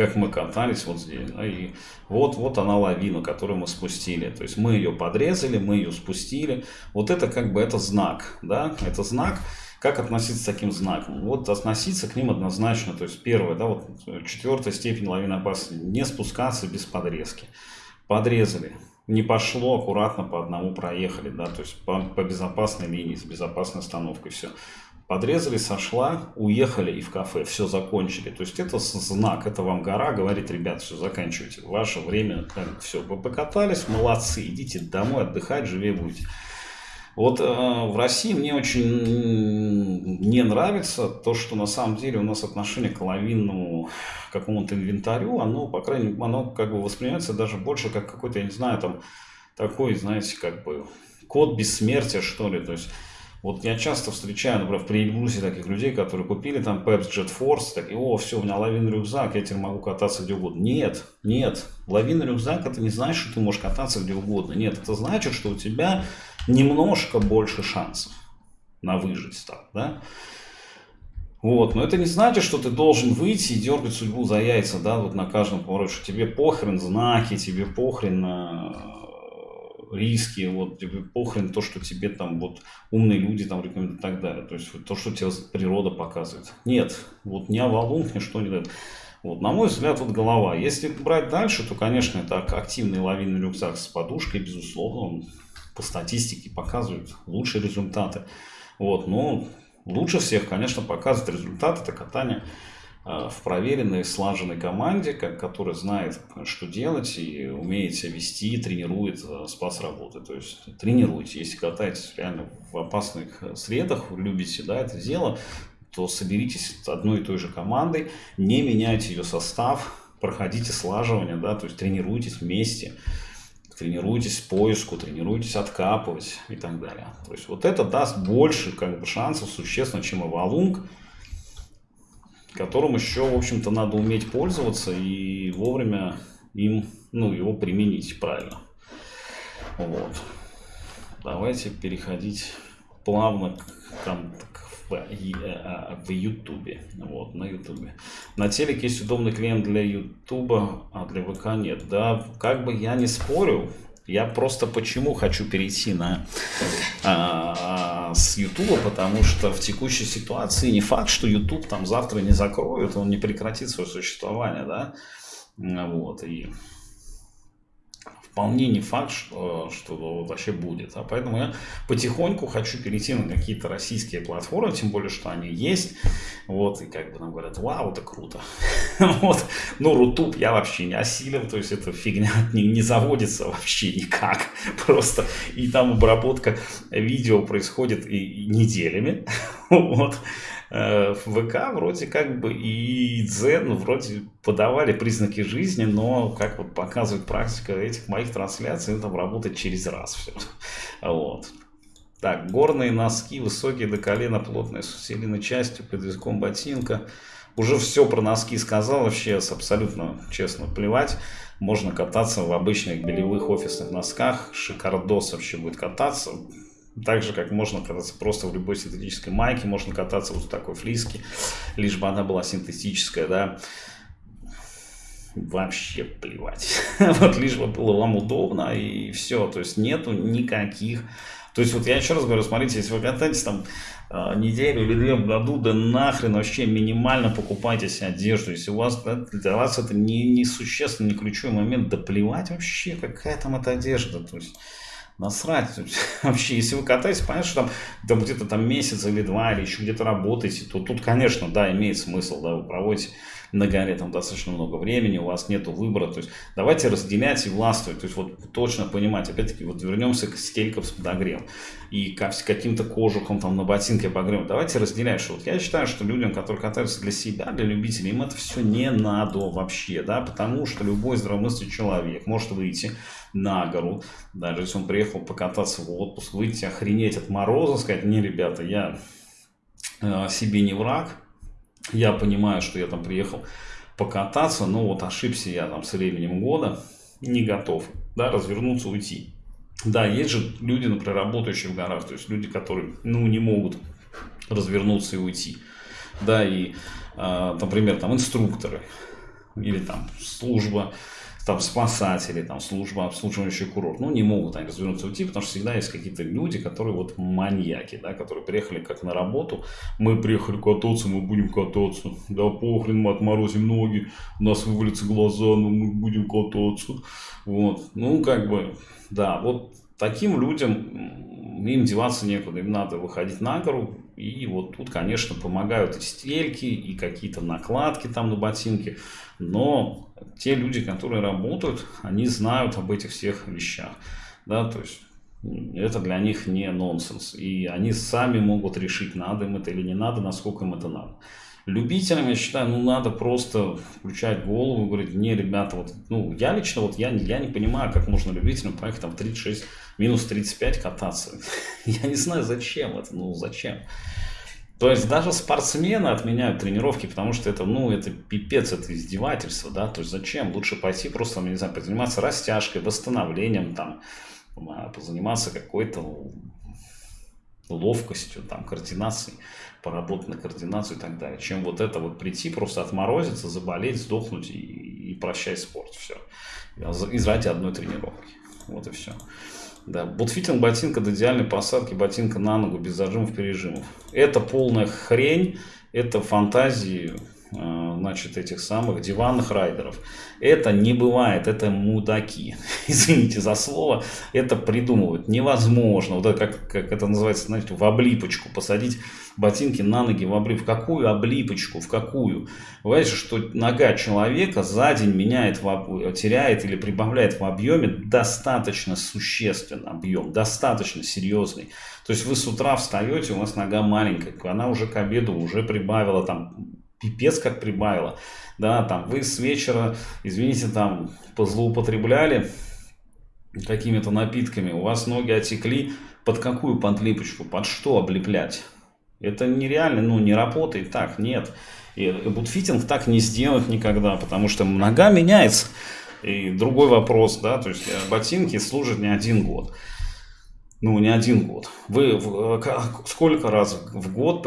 как мы катались вот здесь. Да, и вот, вот она лавина, которую мы спустили. То есть мы ее подрезали, мы ее спустили. Вот это как бы это знак, да, это знак. Как относиться к таким знакам? Вот относиться к ним однозначно. То есть первое, да, вот четвертая степень лавины опасности. Не спускаться без подрезки. Подрезали не пошло, аккуратно по одному проехали, да, то есть по, по безопасной линии, с безопасной остановкой, все. Подрезали, сошла, уехали и в кафе, все закончили. То есть это знак, это вам гора говорит, ребят, все, заканчивайте, ваше время, все, вы покатались, молодцы, идите домой отдыхать, живее будете. Вот э, в России мне очень не нравится то, что на самом деле у нас отношение к лавинному какому-то инвентарю, оно, по крайней мере, оно как бы воспринимается даже больше как какой-то, я не знаю, там, такой, знаете, как бы код бессмертия, что ли, то есть вот я часто встречаю, например, в Приэльбрусе таких людей, которые купили там Pepsi Jet Force, так, о, все, у меня лавинный рюкзак, я теперь могу кататься где угодно. Нет, нет, лавинный рюкзак это не значит, что ты можешь кататься где угодно. Нет, это значит, что у тебя немножко больше шансов на выжить стал, да? Вот, но это не значит, что ты должен выйти и дергать судьбу за яйца, да, вот на каждом повороте, что тебе похрен знаки, тебе похрен э, риски, вот похрен то, что тебе там вот умные люди там рекомендуют и так далее. То есть вот, то, что тебе природа показывает. Нет, вот ни авалунг, ничто не дает. Вот, на мой взгляд, вот голова. Если брать дальше, то, конечно, это активный лавинный рюкзак с подушкой, безусловно, он по статистике показывает лучшие результаты. Вот, но Лучше всех, конечно, показывает результат это катание в проверенной, слаженной команде, которая знает, что делать и умеет себя вести, тренирует э, спас работы. То есть тренируйте. Если катаетесь реально в опасных э, средах, любите да, это дело, то соберитесь с одной и той же командой, не меняйте ее состав, проходите слаживание, да, то есть тренируйтесь вместе тренируйтесь поиску, тренируйтесь откапывать и так далее. То есть вот это даст больше как бы, шансов существенно, чем Эвалунг, которым еще, в общем-то, надо уметь пользоваться и вовремя им, ну, его применить правильно. Вот. Давайте переходить плавно к, к в, в Ютубе. Вот, на Ютубе. На телеке есть удобный клиент для Ютуба, а для ВК нет. Да, как бы я не спорю, я просто почему хочу перейти на а, с Ютуба, потому что в текущей ситуации не факт, что Ютуб там завтра не закроют, он не прекратит свое существование, да, вот, и вполне не факт, что, что вообще будет. А поэтому я потихоньку хочу перейти на какие-то российские платформы, тем более, что они есть. Вот, и как бы нам говорят, вау, это круто. вот. Ну, Рутуб я вообще не осилил, то есть эта фигня не, не заводится вообще никак. Просто. И там обработка видео происходит и, неделями. вот. Э, в ВК вроде как бы и Дзен вроде подавали признаки жизни, но, как вот показывает практика этих моих трансляций, это работает через раз все. Вот. Так, горные носки, высокие до колена, плотные, с усиленной частью, под языком ботинка. Уже все про носки сказал, вообще абсолютно честно плевать. Можно кататься в обычных белевых офисных носках, шикардос вообще будет кататься. Так же, как можно кататься просто в любой синтетической майке, можно кататься вот в такой флиске, лишь бы она была синтетическая, да. Вообще плевать. вот лишь бы было вам удобно и все. То есть нету никаких... То есть вот я еще раз говорю, смотрите, если вы катаетесь там а, неделю или две в году, да нахрен вообще минимально покупайте себе одежду. Если у вас, да, для вас это не, не существенно, не ключевой момент, да плевать вообще, какая там эта одежда. То есть насрать. Вообще, если вы катаетесь, понятно, что там, там где-то там месяц или два, или еще где-то работаете, то тут, конечно, да, имеет смысл, да, вы проводите на горе там достаточно много времени, у вас нет выбора, то есть давайте разделять и властвовать, то есть вот точно понимать, опять-таки вот вернемся к стелькам с подогревом и к каким-то кожухам там на ботинке погрем, давайте разделять, что вот я считаю, что людям, которые катаются для себя, для любителей, им это все не надо вообще, да, потому что любой здравомыслящий человек может выйти на гору, даже если он приехал покататься в отпуск, выйти, охренеть от мороза, сказать, не, ребята, я э, себе не враг, я понимаю, что я там приехал покататься, но вот ошибся я там с временем года, не готов, да, развернуться, уйти. Да, есть же люди, например, работающие в горах, то есть люди, которые, ну, не могут развернуться и уйти. Да, и, э, например, там инструкторы или там служба там спасатели, там служба обслуживающий курорт, ну, не могут они развернуться уйти, потому что всегда есть какие-то люди, которые вот маньяки, да, которые приехали как на работу, мы приехали кататься, мы будем кататься, да похрен, мы отморозим ноги, у нас вывалятся глаза, но мы будем кататься, вот, ну, как бы, да, вот таким людям им деваться некуда, им надо выходить на гору, и вот тут, конечно, помогают и стельки, и какие-то накладки там на ботинки, но те люди, которые работают, они знают об этих всех вещах, да, то есть это для них не нонсенс, и они сами могут решить, надо им это или не надо, насколько им это надо. Любителям, я считаю, ну, надо просто включать голову и говорить, не, ребята, вот, ну, я лично, вот, я, я не понимаю, как можно любителям поехать там 36, минус 35 кататься. я не знаю, зачем это, ну, зачем. То есть даже спортсмены отменяют тренировки, потому что это, ну, это пипец, это издевательство, да, то есть зачем? Лучше пойти просто, не знаю, позаниматься растяжкой, восстановлением, там, а, позаниматься какой-то ловкостью, там, координацией. Поработать на координацию и так далее. Чем вот это вот прийти, просто отморозиться, заболеть, сдохнуть и, и прощай спорт. Все. Из ради одной тренировки. Вот и все. Да, бутфитинг ботинка до идеальной посадки ботинка на ногу без зажимов пережимов. Это полная хрень, это фантазии значит, этих самых диванных райдеров. Это не бывает, это мудаки. Извините за слово, это придумывают. Невозможно. Вот это как, как это называется, знаете, в облипочку. Посадить ботинки на ноги в облип. В какую облипочку? В какую? Вы знаете, что нога человека за день меняет, в, теряет или прибавляет в объеме достаточно существенно объем, достаточно серьезный. То есть вы с утра встаете, у вас нога маленькая, она уже к обеду уже прибавила там пипец как прибавило. Да, там вы с вечера, извините, там позлоупотребляли какими-то напитками, у вас ноги отекли, под какую подлипочку, под что облеплять? Это нереально, ну не работает так, нет. И bootfitting так не сделать никогда, потому что нога меняется. И другой вопрос, да, то есть э, ботинки служат не один год ну, не один год. Вы э, сколько раз в год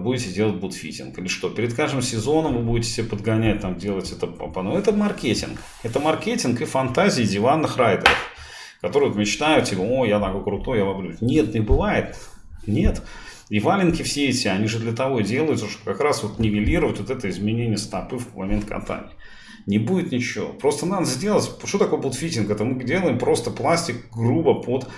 будете делать bootfitting? Или что? Перед каждым сезоном вы будете себе подгонять, там, делать это по ну, Это маркетинг. Это маркетинг и фантазии диванных райдеров, которые мечтают, типа, о, я такой крутой, я воблю. Нет, не бывает. Нет. И валенки все эти, они же для того и делаются, чтобы как раз вот нивелировать вот это изменение стопы в момент катания. Не будет ничего. Просто надо сделать, что такое бутфитинг? Это мы делаем просто пластик грубо под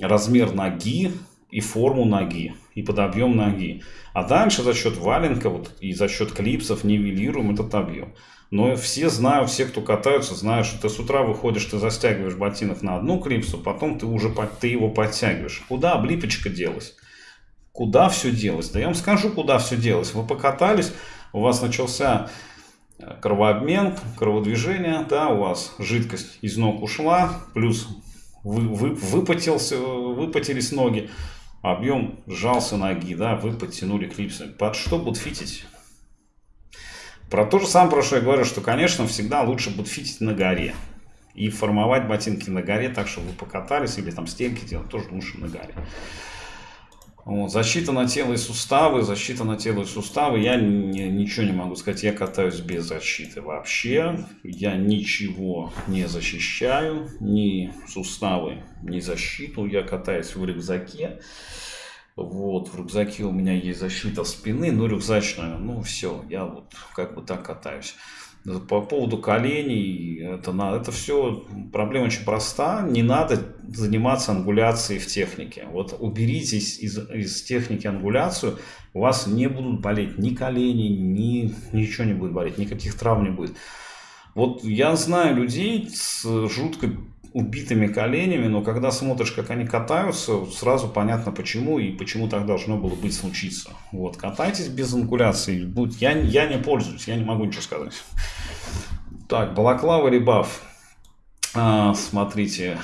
размер ноги и форму ноги, и под объем ноги. А дальше за счет валенка вот, и за счет клипсов нивелируем этот объем. Но все знают, все, кто катаются, знают, что ты с утра выходишь, ты застягиваешь ботинок на одну клипсу, потом ты уже ты его подтягиваешь. Куда облипочка делась? Куда все делось? Да я вам скажу, куда все делось. Вы покатались, у вас начался э, кровообмен, кроводвижение, да, у вас жидкость из ног ушла, плюс вы, вы, выпотелся, выпотелись ноги, объем сжался ноги, да, вы подтянули клипсы. Под что будут? Про то же самое, про что я говорю, что, конечно, всегда лучше фитить на горе. И формовать ботинки на горе так, чтобы вы покатались, или там стенки делать, тоже лучше на горе. Вот, защита на тело и суставы, защита на тело и суставы, я не, ничего не могу сказать, я катаюсь без защиты вообще, я ничего не защищаю, ни суставы, ни защиту, я катаюсь в рюкзаке, вот, в рюкзаке у меня есть защита спины, ну, рюкзачная, ну, все, я вот как бы так катаюсь. По поводу коленей, это, это все проблема очень проста. Не надо заниматься ангуляцией в технике. Вот уберите из, из, из техники ангуляцию, у вас не будут болеть ни колени, ни ничего не будет болеть, никаких травм не будет. Вот я знаю людей с жутко убитыми коленями, но когда смотришь, как они катаются, сразу понятно почему и почему так должно было быть случиться. Вот, катайтесь без ангуляции. Будет, я, я не пользуюсь, я не могу ничего сказать. Так, балаклава ребаф. А, смотрите,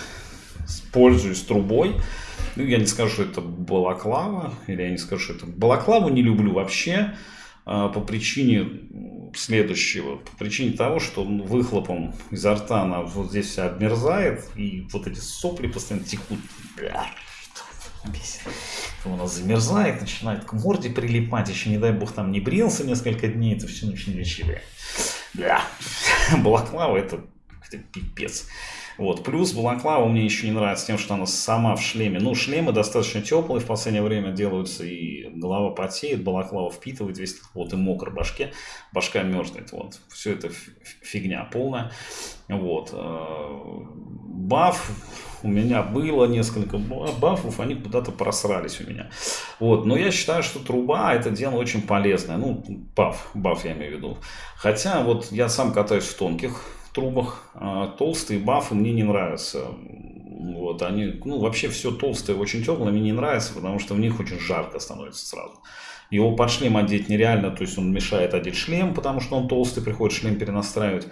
пользуюсь трубой. Ну, я не скажу, что это балаклава, или я не скажу, что это... Балаклаву не люблю вообще а, по причине следующего. По причине того, что выхлопом изо рта она вот здесь вся обмерзает, и вот эти сопли постоянно текут. Бля, бесит. У нас замерзает, начинает к морде прилипать, еще не дай бог там не брился несколько дней, это все очень лечили. Бля, балаклава это, это пипец. Вот. Плюс балаклава мне еще не нравится тем, что она сама в шлеме. Ну, шлемы достаточно теплые в последнее время делаются, и голова потеет, балаклава впитывает весь вот и мокро башке, башка мерзнет. Вот. Все это фигня полная. Вот. Э, баф у меня было несколько бафов, они куда-то просрались у меня. Вот. Но я считаю, что труба это дело очень полезное. Ну, баф, баф я имею в виду. Хотя вот я сам катаюсь в тонких трубах. А толстые бафы мне не нравятся. Вот, они, ну, вообще все толстое очень теплое мне не нравится, потому что в них очень жарко становится сразу. Его под шлем одеть нереально, то есть он мешает одеть шлем, потому что он толстый, приходит шлем перенастраивать.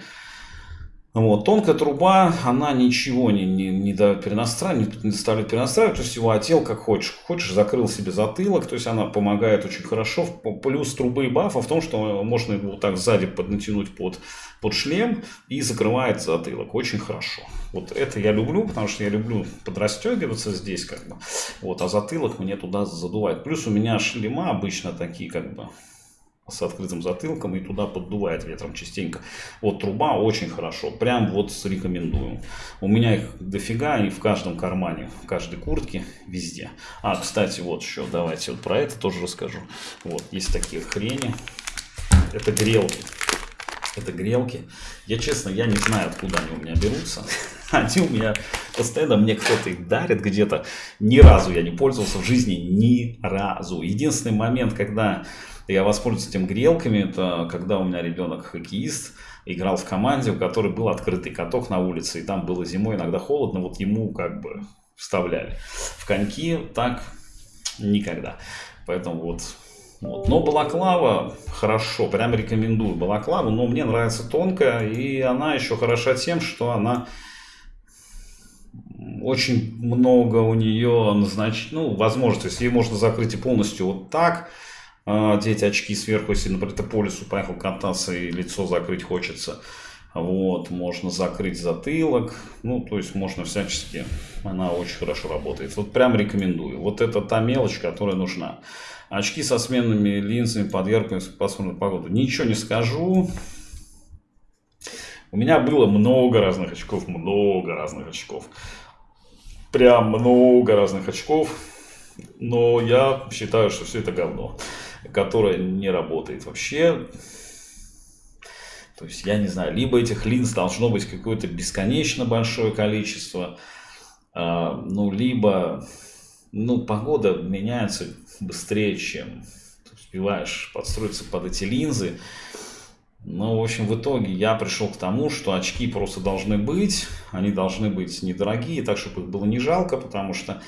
Вот. Тонкая труба, она ничего не, не, не перенастраивает, не заставляет перенастраивать, то есть его отел как хочешь. Хочешь, закрыл себе затылок, то есть она помогает очень хорошо. Плюс трубы и бафа в том, что можно его так сзади поднатянуть под, под шлем и закрывает затылок. Очень хорошо. Вот это я люблю, потому что я люблю подрастегиваться здесь как бы. Вот, а затылок мне туда задувает. Плюс у меня шлема обычно такие как бы с открытым затылком и туда поддувает ветром частенько. Вот труба очень хорошо, прям вот рекомендую. У меня их дофига, и в каждом кармане, в каждой куртке, везде. А, кстати, вот еще, давайте вот про это тоже расскажу. Вот, есть такие хрени, это грелки. Это грелки. Я, честно, я не знаю, откуда они у меня берутся. Они у меня постоянно, мне кто-то их дарит где-то. Ни разу я не пользовался в жизни, ни разу. Единственный момент, когда я воспользуюсь этим грелками, это когда у меня ребенок хоккеист, играл в команде, у которой был открытый каток на улице, и там было зимой иногда холодно, вот ему как бы вставляли. В коньки так никогда. Поэтому вот вот. Но балаклава хорошо, прям рекомендую балаклаву, но мне нравится тонкая, и она еще хороша тем, что она очень много у нее, значит, ну, возможностей. Ее можно закрыть и полностью вот так, одеть очки сверху, если, например, ты по лесу поехал кататься и лицо закрыть хочется. Вот, можно закрыть затылок, ну, то есть можно всячески, она очень хорошо работает. Вот прям рекомендую. Вот это та мелочь, которая нужна. Очки со сменными линзами под яркую пасмурную погоду. Ничего не скажу. У меня было много разных очков, много разных очков. Прям много разных очков. Но я считаю, что все это говно которая не работает вообще. То есть, я не знаю, либо этих линз должно быть какое-то бесконечно большое количество, а, ну, либо, ну, погода меняется быстрее, чем ты успеваешь подстроиться под эти линзы. Ну, в общем, в итоге я пришел к тому, что очки просто должны быть, они должны быть недорогие, так, чтобы их было не жалко, потому что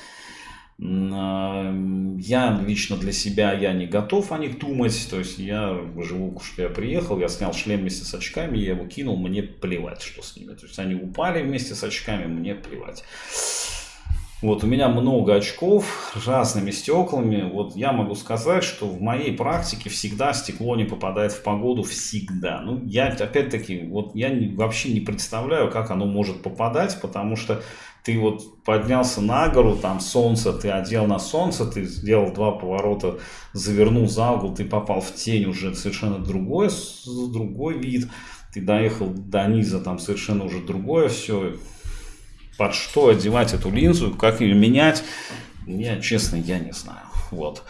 я лично для себя я не готов о них думать. То есть я живу, что я приехал, я снял шлем вместе с очками, я его кинул, мне плевать, что с ними. То есть они упали вместе с очками, мне плевать. Вот у меня много очков разными стеклами. Вот я могу сказать, что в моей практике всегда стекло не попадает в погоду всегда. Ну, я опять-таки, вот я вообще не представляю, как оно может попадать, потому что ты вот поднялся на гору, там солнце, ты одел на солнце, ты сделал два поворота, завернул за угол, ты попал в тень уже совершенно другой, другой вид, ты доехал до низа, там совершенно уже другое все. Под что одевать эту линзу, как ее менять, я, честно, я не знаю. Вот.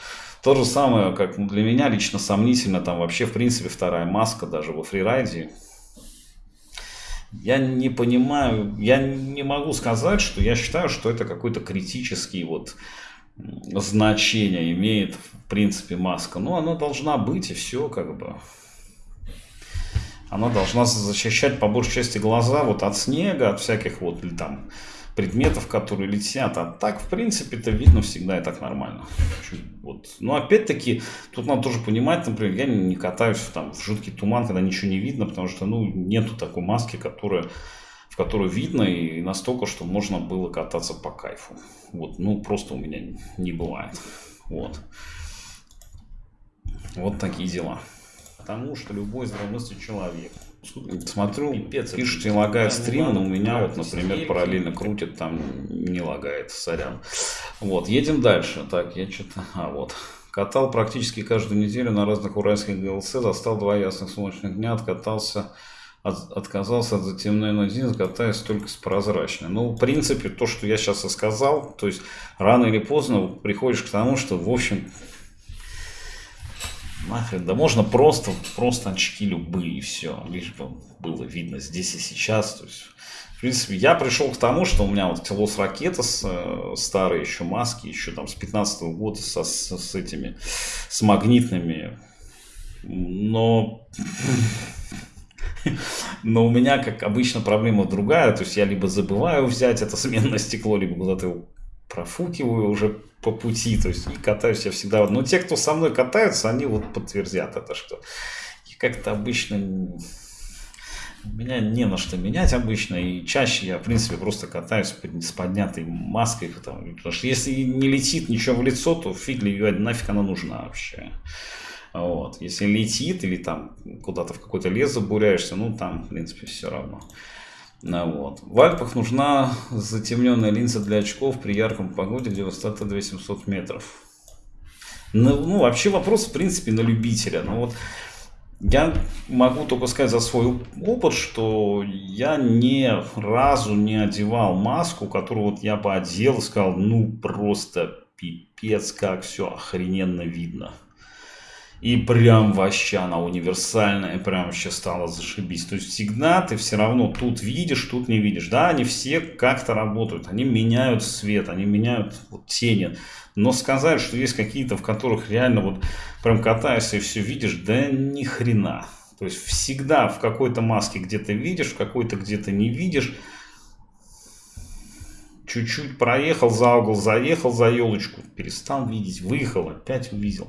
То же самое, как для меня лично сомнительно, там вообще, в принципе, вторая маска даже во фрирайде, я не понимаю, я не могу сказать, что я считаю, что это какой-то критический вот значение имеет, в принципе, маска. Ну, она должна быть, и все, как бы. Она должна защищать по большей части глаза вот от снега, от всяких вот там предметов, которые летят. А так, в принципе, это видно всегда и так нормально. Вот. Но опять-таки, тут надо тоже понимать, например, я не катаюсь там, в жуткий туман, когда ничего не видно, потому что ну, нету такой маски, которая в которую видно и настолько, что можно было кататься по кайфу. Вот, ну, просто у меня не бывает. Вот. Вот такие дела. Потому что любой здравомыслящий человек Смотрю, Пипец, пишут, не лагает стрим, но у меня вот, например, параллельно крутит, там не лагает, сорян. Вот, едем дальше. Так, я что-то... А, вот. Катал практически каждую неделю на разных уральских ГЛЦ, застал два ясных солнечных дня, откатался, от, отказался от затемненной один, катаясь только с прозрачной. Ну, в принципе, то, что я сейчас и сказал, то есть рано или поздно приходишь к тому, что, в общем, Нахрен, да можно просто, просто очки любые, и все, лишь бы было видно здесь и сейчас. То есть, в принципе, я пришел к тому, что у меня вот телос ракета с, э, старые еще маски, еще там с 15 -го года со, с, с этими, с магнитными, но но у меня, как обычно, проблема другая. То есть я либо забываю взять это сменное стекло, либо куда-то его профукиваю уже по пути, то есть и катаюсь я всегда. Но те, кто со мной катаются, они вот подтвердят это, что я как-то обычно меня не на что менять обычно, и чаще я, в принципе, просто катаюсь с поднятой маской, потому, потому что если не летит ничего в лицо, то фиг ли нафиг она нужна вообще. Вот. Если летит или там куда-то в какой-то лес забуряешься, ну там, в принципе, все равно. Ну, вот. В Альпах нужна затемненная линза для очков при ярком погоде, где высота 2700 метров. Ну, ну, вообще вопрос, в принципе, на любителя. Ну, вот я могу только сказать за свой опыт, что я ни разу не одевал маску, которую вот я бы одел и сказал, ну, просто пипец, как все охрененно видно. И прям вообще она универсальная, прям вообще стала зашибись. То есть всегда ты все равно тут видишь, тут не видишь. Да, они все как-то работают, они меняют свет, они меняют вот, тени. Но сказать, что есть какие-то, в которых реально вот прям катаешься и все видишь, да ни хрена. То есть всегда в какой-то маске где-то видишь, в какой-то где-то не видишь. Чуть-чуть проехал за угол, заехал за елочку, перестал видеть, выехал, опять увидел.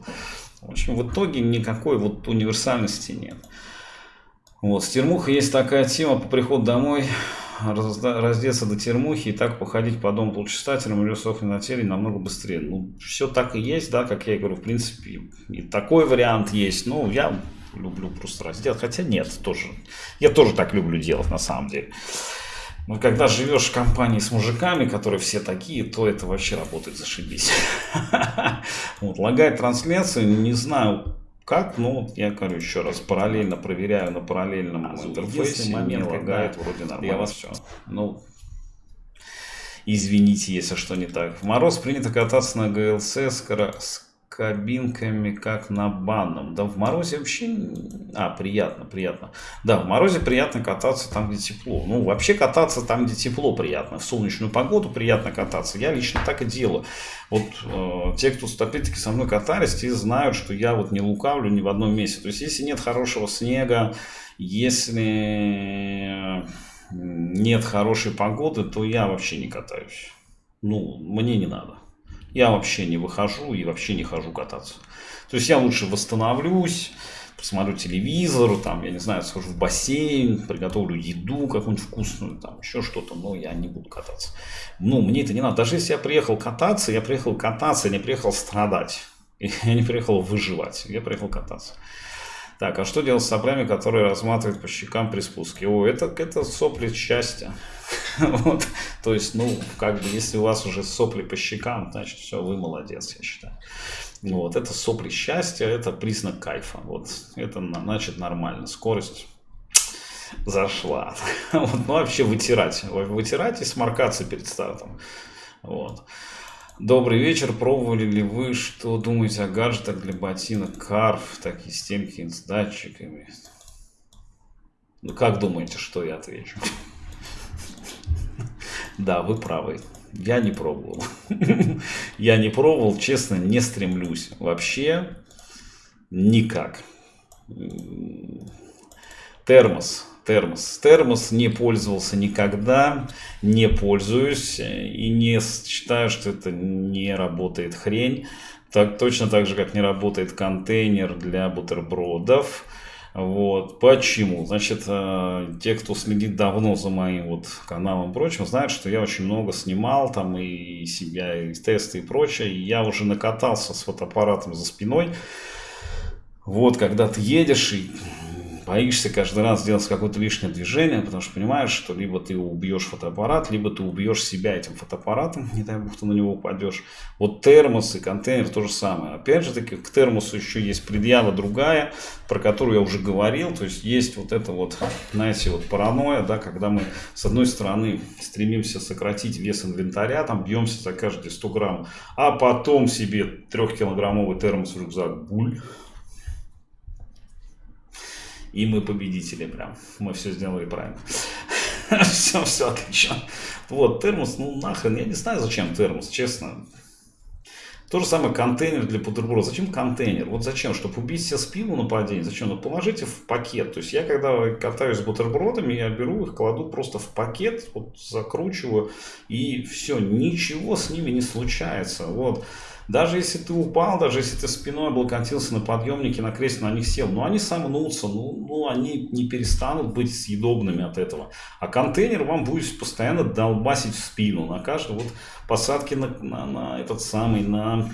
В общем, в итоге никакой вот универсальности нет. Вот, с термухой есть такая тема по приходу домой, раздеться до термухи и так походить по дому полчасателем или сохнуть на теле намного быстрее. Ну, все так и есть, да, как я говорю, в принципе, и такой вариант есть. Ну, я люблю просто раздеться, хотя нет, тоже, я тоже так люблю делать на самом деле. Но когда живешь в компании с мужиками, которые все такие, то это вообще работает зашибись. Вот, лагает трансляцию, не знаю как, но я говорю еще раз, параллельно проверяю на параллельном а, интерфейсе, момент, не лагает, вроде нормально я вас... все. Ну, извините, если что не так. В мороз принято кататься на ГЛЦ с, кабинками, как на банном. Да в морозе вообще... А, приятно, приятно. Да, в морозе приятно кататься там, где тепло. Ну, вообще кататься там, где тепло приятно. В солнечную погоду приятно кататься. Я лично так и делаю. Вот э, те, кто опять-таки со мной катались, те знают, что я вот не лукавлю ни в одном месте. То есть, если нет хорошего снега, если нет хорошей погоды, то я вообще не катаюсь. Ну, мне не надо я вообще не выхожу и вообще не хожу кататься. То есть я лучше восстановлюсь, посмотрю телевизор, там, я не знаю, схожу в бассейн, приготовлю еду какую-нибудь вкусную, там, еще что-то, но я не буду кататься. Ну, мне это не надо. Даже если я приехал кататься, я приехал кататься, я не приехал страдать. Я не приехал выживать, я приехал кататься. Так, а что делать с соплями, которые разматывают по щекам при спуске? О, это, это сопли счастья. вот. То есть, ну, как бы, если у вас уже сопли по щекам, значит, все, вы молодец, я считаю. Вот, это сопли счастья, это признак кайфа. Вот, это значит нормально. Скорость зашла. вот, ну, вообще вытирать. Вытирать и сморкаться перед стартом. Вот. Добрый вечер. Пробовали ли вы, что думаете о гаджетах для ботинок Карф, такие стенки с датчиками? Ну, как думаете, что я отвечу? Да, вы правы. Я не пробовал. Я не пробовал, честно, не стремлюсь. Вообще никак. Термос термос. Термос не пользовался никогда, не пользуюсь и не считаю, что это не работает хрень. Так, точно так же, как не работает контейнер для бутербродов. Вот. Почему? Значит, э, те, кто следит давно за моим вот каналом и прочим, знают, что я очень много снимал там и себя, и тесты и прочее. И я уже накатался с фотоаппаратом за спиной. Вот, когда ты едешь и боишься каждый раз сделать какое-то лишнее движение, потому что понимаешь, что либо ты убьешь фотоаппарат, либо ты убьешь себя этим фотоаппаратом, не дай бог ты на него упадешь. Вот термос и контейнер то же самое. Опять же таки, к термосу еще есть предъява другая, про которую я уже говорил, то есть есть вот это вот, знаете, вот паранойя, да, когда мы с одной стороны стремимся сократить вес инвентаря, там бьемся за каждые 100 грамм, а потом себе трехкилограммовый термос в рюкзак, буль, и мы победители прям. Мы все сделали правильно. все, все отлично. Вот, термос, ну нахрен, я не знаю, зачем термос, честно. То же самое контейнер для бутерброда. Зачем контейнер? Вот зачем? Чтобы убить себе спину нападение? Зачем? Ну положите в пакет. То есть я когда катаюсь с бутербродами, я беру их, кладу просто в пакет, вот закручиваю и все. Ничего с ними не случается. Вот. Даже если ты упал, даже если ты спиной облокотился на подъемнике, на кресле, на них сел, ну они сомнутся, ну, ну они не перестанут быть съедобными от этого. А контейнер вам будет постоянно долбасить в спину на каждой вот посадке на, на, на этот самый, на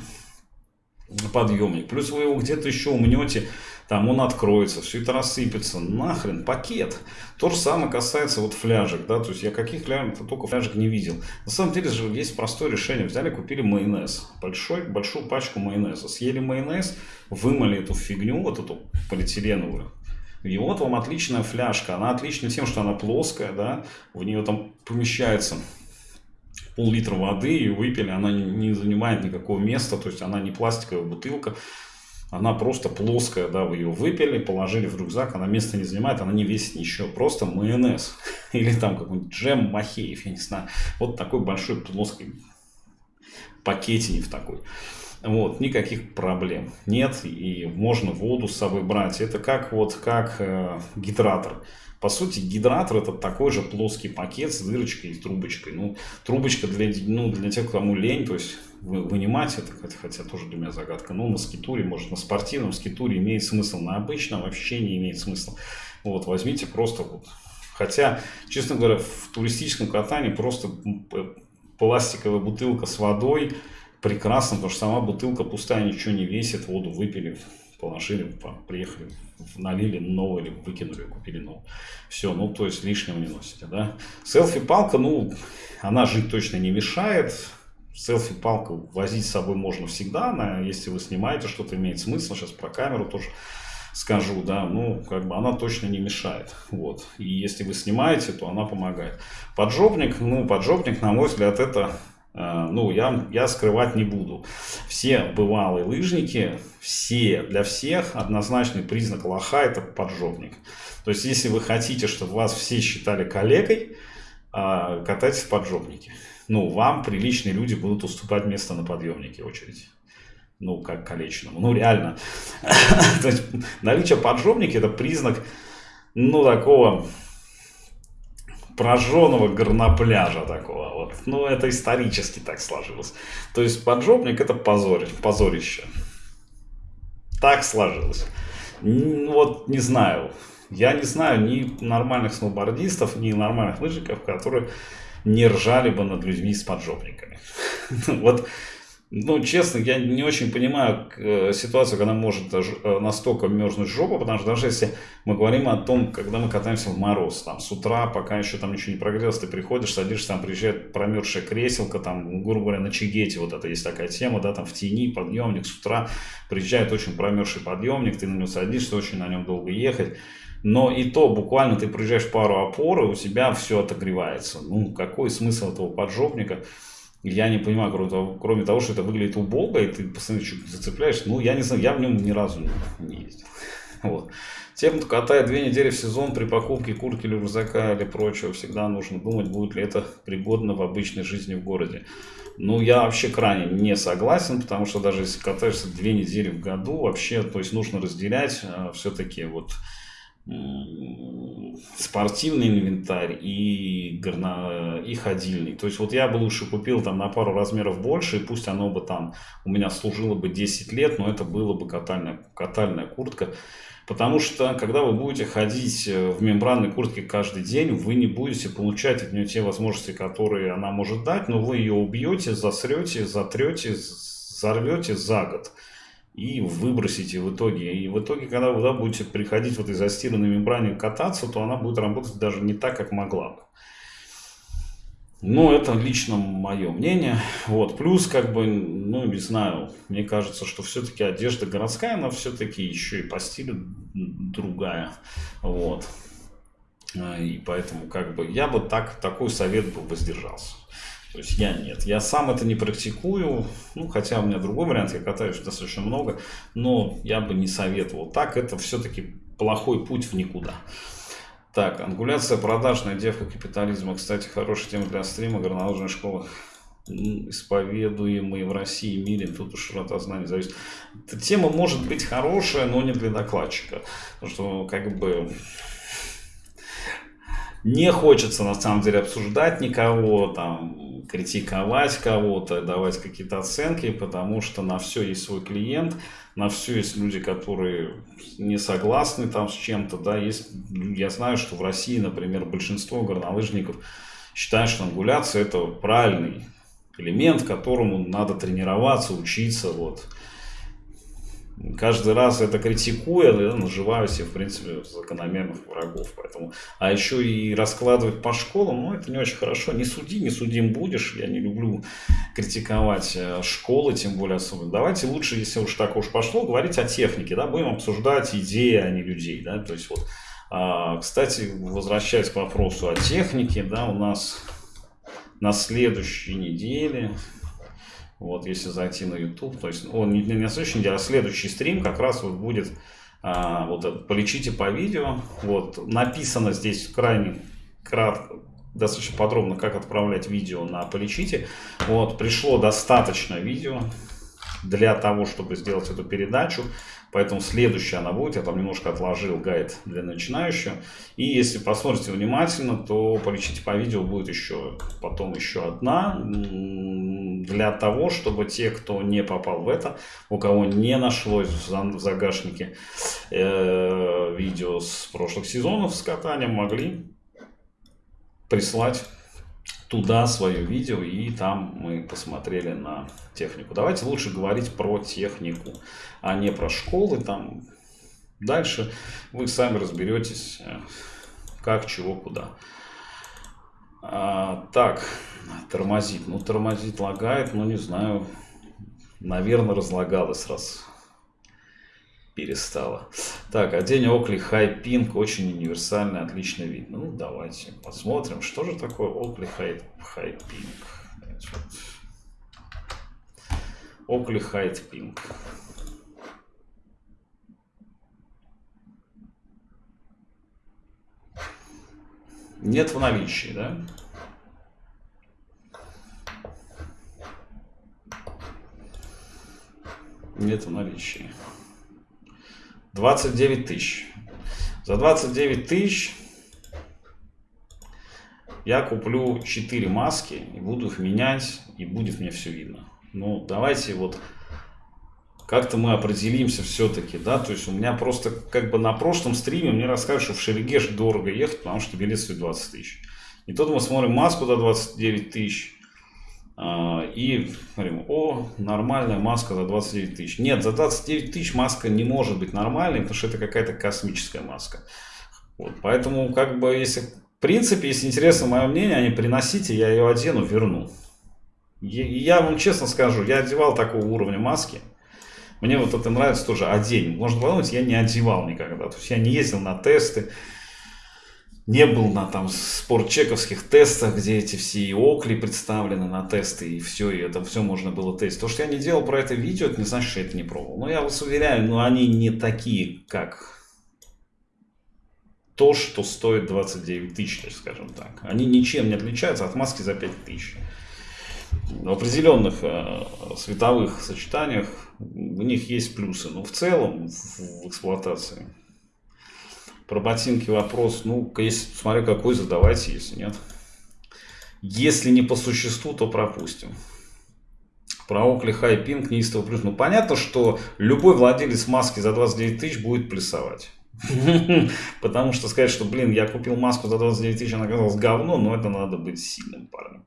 подъемник. Плюс вы его где-то еще умнете, там он откроется, все это рассыпется. Нахрен, пакет. То же самое касается вот фляжек, да, то есть я каких фляжек, только фляжек не видел. На самом деле же есть простое решение. Взяли, купили майонез, большой, большую пачку майонеза. Съели майонез, вымыли эту фигню, вот эту полиэтиленовую. И вот вам отличная фляжка. Она отлична тем, что она плоская, да, в нее там помещается пол-литра воды и выпили, она не занимает никакого места, то есть она не пластиковая бутылка, она просто плоская, да, вы ее выпили, положили в рюкзак, она места не занимает, она не весит ничего, просто майонез или там какой-нибудь джем Махеев, я не знаю, вот такой большой плоский пакетик такой. Вот, никаких проблем нет, и можно воду с собой брать. Это как вот как э, гидратор. По сути, гидратор это такой же плоский пакет с дырочкой и трубочкой. Ну, трубочка для, ну, для тех, кому лень, то есть вынимать это, хотя тоже для меня загадка. Но на скитуре, может на спортивном скитуре имеет смысл, на обычном вообще не имеет смысла. Вот, возьмите просто вот. Хотя, честно говоря, в туристическом катании просто пластиковая бутылка с водой прекрасно, потому что сама бутылка пустая, ничего не весит, воду выпили, положили, приехали, налили новую или выкинули, купили новую. Все, ну то есть лишнего не носите, да. Селфи-палка, ну, она жить точно не мешает. Селфи-палку возить с собой можно всегда, она, если вы снимаете, что-то имеет смысл, сейчас про камеру тоже скажу, да, ну, как бы она точно не мешает, вот. И если вы снимаете, то она помогает. Поджопник, ну, поджопник, на мой взгляд, это ну, я, я скрывать не буду. Все бывалые лыжники, все, для всех однозначный признак лоха – это поджопник. То есть, если вы хотите, чтобы вас все считали коллегой, э, катайтесь в поджопнике. Ну, вам приличные люди будут уступать место на подъемнике очередь. Ну, как колечному. Ну, реально. То есть, наличие поджопника – это признак, ну, такого прожженного горнопляжа такого. Вот. Ну, это исторически так сложилось. То есть поджопник это позор, позорище. Так сложилось. Вот не знаю. Я не знаю ни нормальных сноубордистов, ни нормальных лыжников, которые не ржали бы над людьми с поджопниками. Вот ну, честно, я не очень понимаю э, ситуацию, когда может э, настолько мерзнуть жопа, потому что даже если мы говорим о том, когда мы катаемся в мороз, там, с утра, пока еще там ничего не прогрелось, ты приходишь, садишься, там, приезжает промерзшая креселка, там, грубо говоря, на чигете, вот это есть такая тема, да, там, в тени, подъемник, с утра приезжает очень промерзший подъемник, ты на него садишься, очень на нем долго ехать, но и то буквально ты приезжаешь пару опор, и у тебя все отогревается. Ну, какой смысл этого поджопника? Я не понимаю, кроме того, кроме того, что это выглядит убого, и ты постоянно чуть зацепляешь. Ну, я не знаю, я в нем ни разу не, ездил. Вот. Тем, кто катает две недели в сезон при покупке куртки или рюкзака или прочего, всегда нужно думать, будет ли это пригодно в обычной жизни в городе. Ну, я вообще крайне не согласен, потому что даже если катаешься две недели в году, вообще, то есть нужно разделять э, все-таки вот спортивный инвентарь и, горно, и ходильный. То есть вот я бы лучше купил там на пару размеров больше, и пусть оно бы там у меня служило бы 10 лет, но это было бы катальная, катальная куртка. Потому что, когда вы будете ходить э, в мембранной куртке каждый день, вы не будете получать от нее те возможности, которые она может дать, но вы ее убьете, засрете, затрете, взорвете за год и выбросите в итоге. И в итоге, когда вы да, будете приходить в этой застиранной мембране кататься, то она будет работать даже не так, как могла бы. Но это лично мое мнение. Вот. Плюс, как бы, ну, не знаю, мне кажется, что все-таки одежда городская, она все-таки еще и по стилю другая. Вот. И поэтому, как бы, я бы так, такой совет бы воздержался. То есть я нет. Я сам это не практикую. Ну, хотя у меня другой вариант, я катаюсь достаточно много. Но я бы не советовал. Так это все-таки плохой путь в никуда. Так, ангуляция продажная девка капитализма. Кстати, хорошая тема для стрима. Горнолыжная школа исповедуемые в России и мире, тут уж широта знаний зависит. Эта тема может быть хорошая, но не для докладчика. Потому что, как бы, Не хочется на самом деле обсуждать никого, там, критиковать кого-то, давать какие-то оценки, потому что на все есть свой клиент, на все есть люди, которые не согласны там с чем-то, да, есть, я знаю, что в России, например, большинство горнолыжников считают, что ангуляция это правильный элемент, которому надо тренироваться, учиться, вот, каждый раз это критикуя, я наживаю себе, в принципе, закономерных врагов. Поэтому, а еще и раскладывать по школам, ну, это не очень хорошо. Не суди, не судим будешь. Я не люблю критиковать э, школы, тем более особенно. Давайте лучше, если уж так уж пошло, говорить о технике, да, будем обсуждать идеи, а не людей, да, то есть вот. А, кстати, возвращаясь к вопросу о технике, да, у нас на следующей неделе вот, если зайти на YouTube, то есть он не, не на следующей неделе, а следующий стрим как раз вот будет а, вот это, полечите по видео. Вот, написано здесь крайне кратко, достаточно подробно, как отправлять видео на полечите. Вот, пришло достаточно видео для того, чтобы сделать эту передачу. Поэтому следующая она будет. Я там немножко отложил гайд для начинающего. И если посмотрите внимательно, то полечите по видео будет еще потом еще одна. Для того, чтобы те, кто не попал в это, у кого не нашлось в загашнике э, видео с прошлых сезонов с катанием, могли прислать туда свое видео, и там мы посмотрели на технику. Давайте лучше говорить про технику, а не про школы. Там дальше вы сами разберетесь, э, как, чего, куда. А, так, тормозит. Ну, тормозит, лагает, но не знаю. Наверное, разлагалось раз перестала. Так, а день Окли Pink очень универсальный, отлично видно. Ну, давайте посмотрим, что же такое Окли Pink. Окли High Нет в наличии, да? Нет в наличии. 29 тысяч. За 29 тысяч я куплю 4 маски и буду их менять, и будет мне все видно. Ну, давайте вот как-то мы определимся все-таки, да, то есть у меня просто как бы на прошлом стриме мне рассказывают, что в Шерегеш дорого ехать, потому что билет стоит 20 тысяч. И тут мы смотрим маску за 29 тысяч, а, и говорим, о, нормальная маска за 29 тысяч. Нет, за 29 тысяч маска не может быть нормальной, потому что это какая-то космическая маска. Вот, поэтому, как бы, если, в принципе, если интересно мое мнение, они приносите, я ее одену, верну. Я вам честно скажу, я одевал такого уровня маски. Мне вот это нравится тоже одень. Можно подумать, я не одевал никогда. То есть я не ездил на тесты не был на там спортчековских тестах, где эти все и окли представлены на тесты, и все, и это все можно было тестить. То, что я не делал про это видео, это не значит, что я это не пробовал. Но я вас уверяю, ну они не такие, как то, что стоит 29 тысяч, скажем так. Они ничем не отличаются от маски за 5 тысяч. В определенных э, световых сочетаниях у них есть плюсы, но в целом в, эксплуатации про ботинки вопрос, ну, если, смотря какой, задавайте, если нет. Если не по существу, то пропустим. Про Окли Хай Пинк неистово плюс. Ну, понятно, что любой владелец маски за 29 тысяч будет плясовать. Потому что сказать, что, блин, я купил маску за 29 тысяч, она оказалась говно, но это надо быть сильным парнем.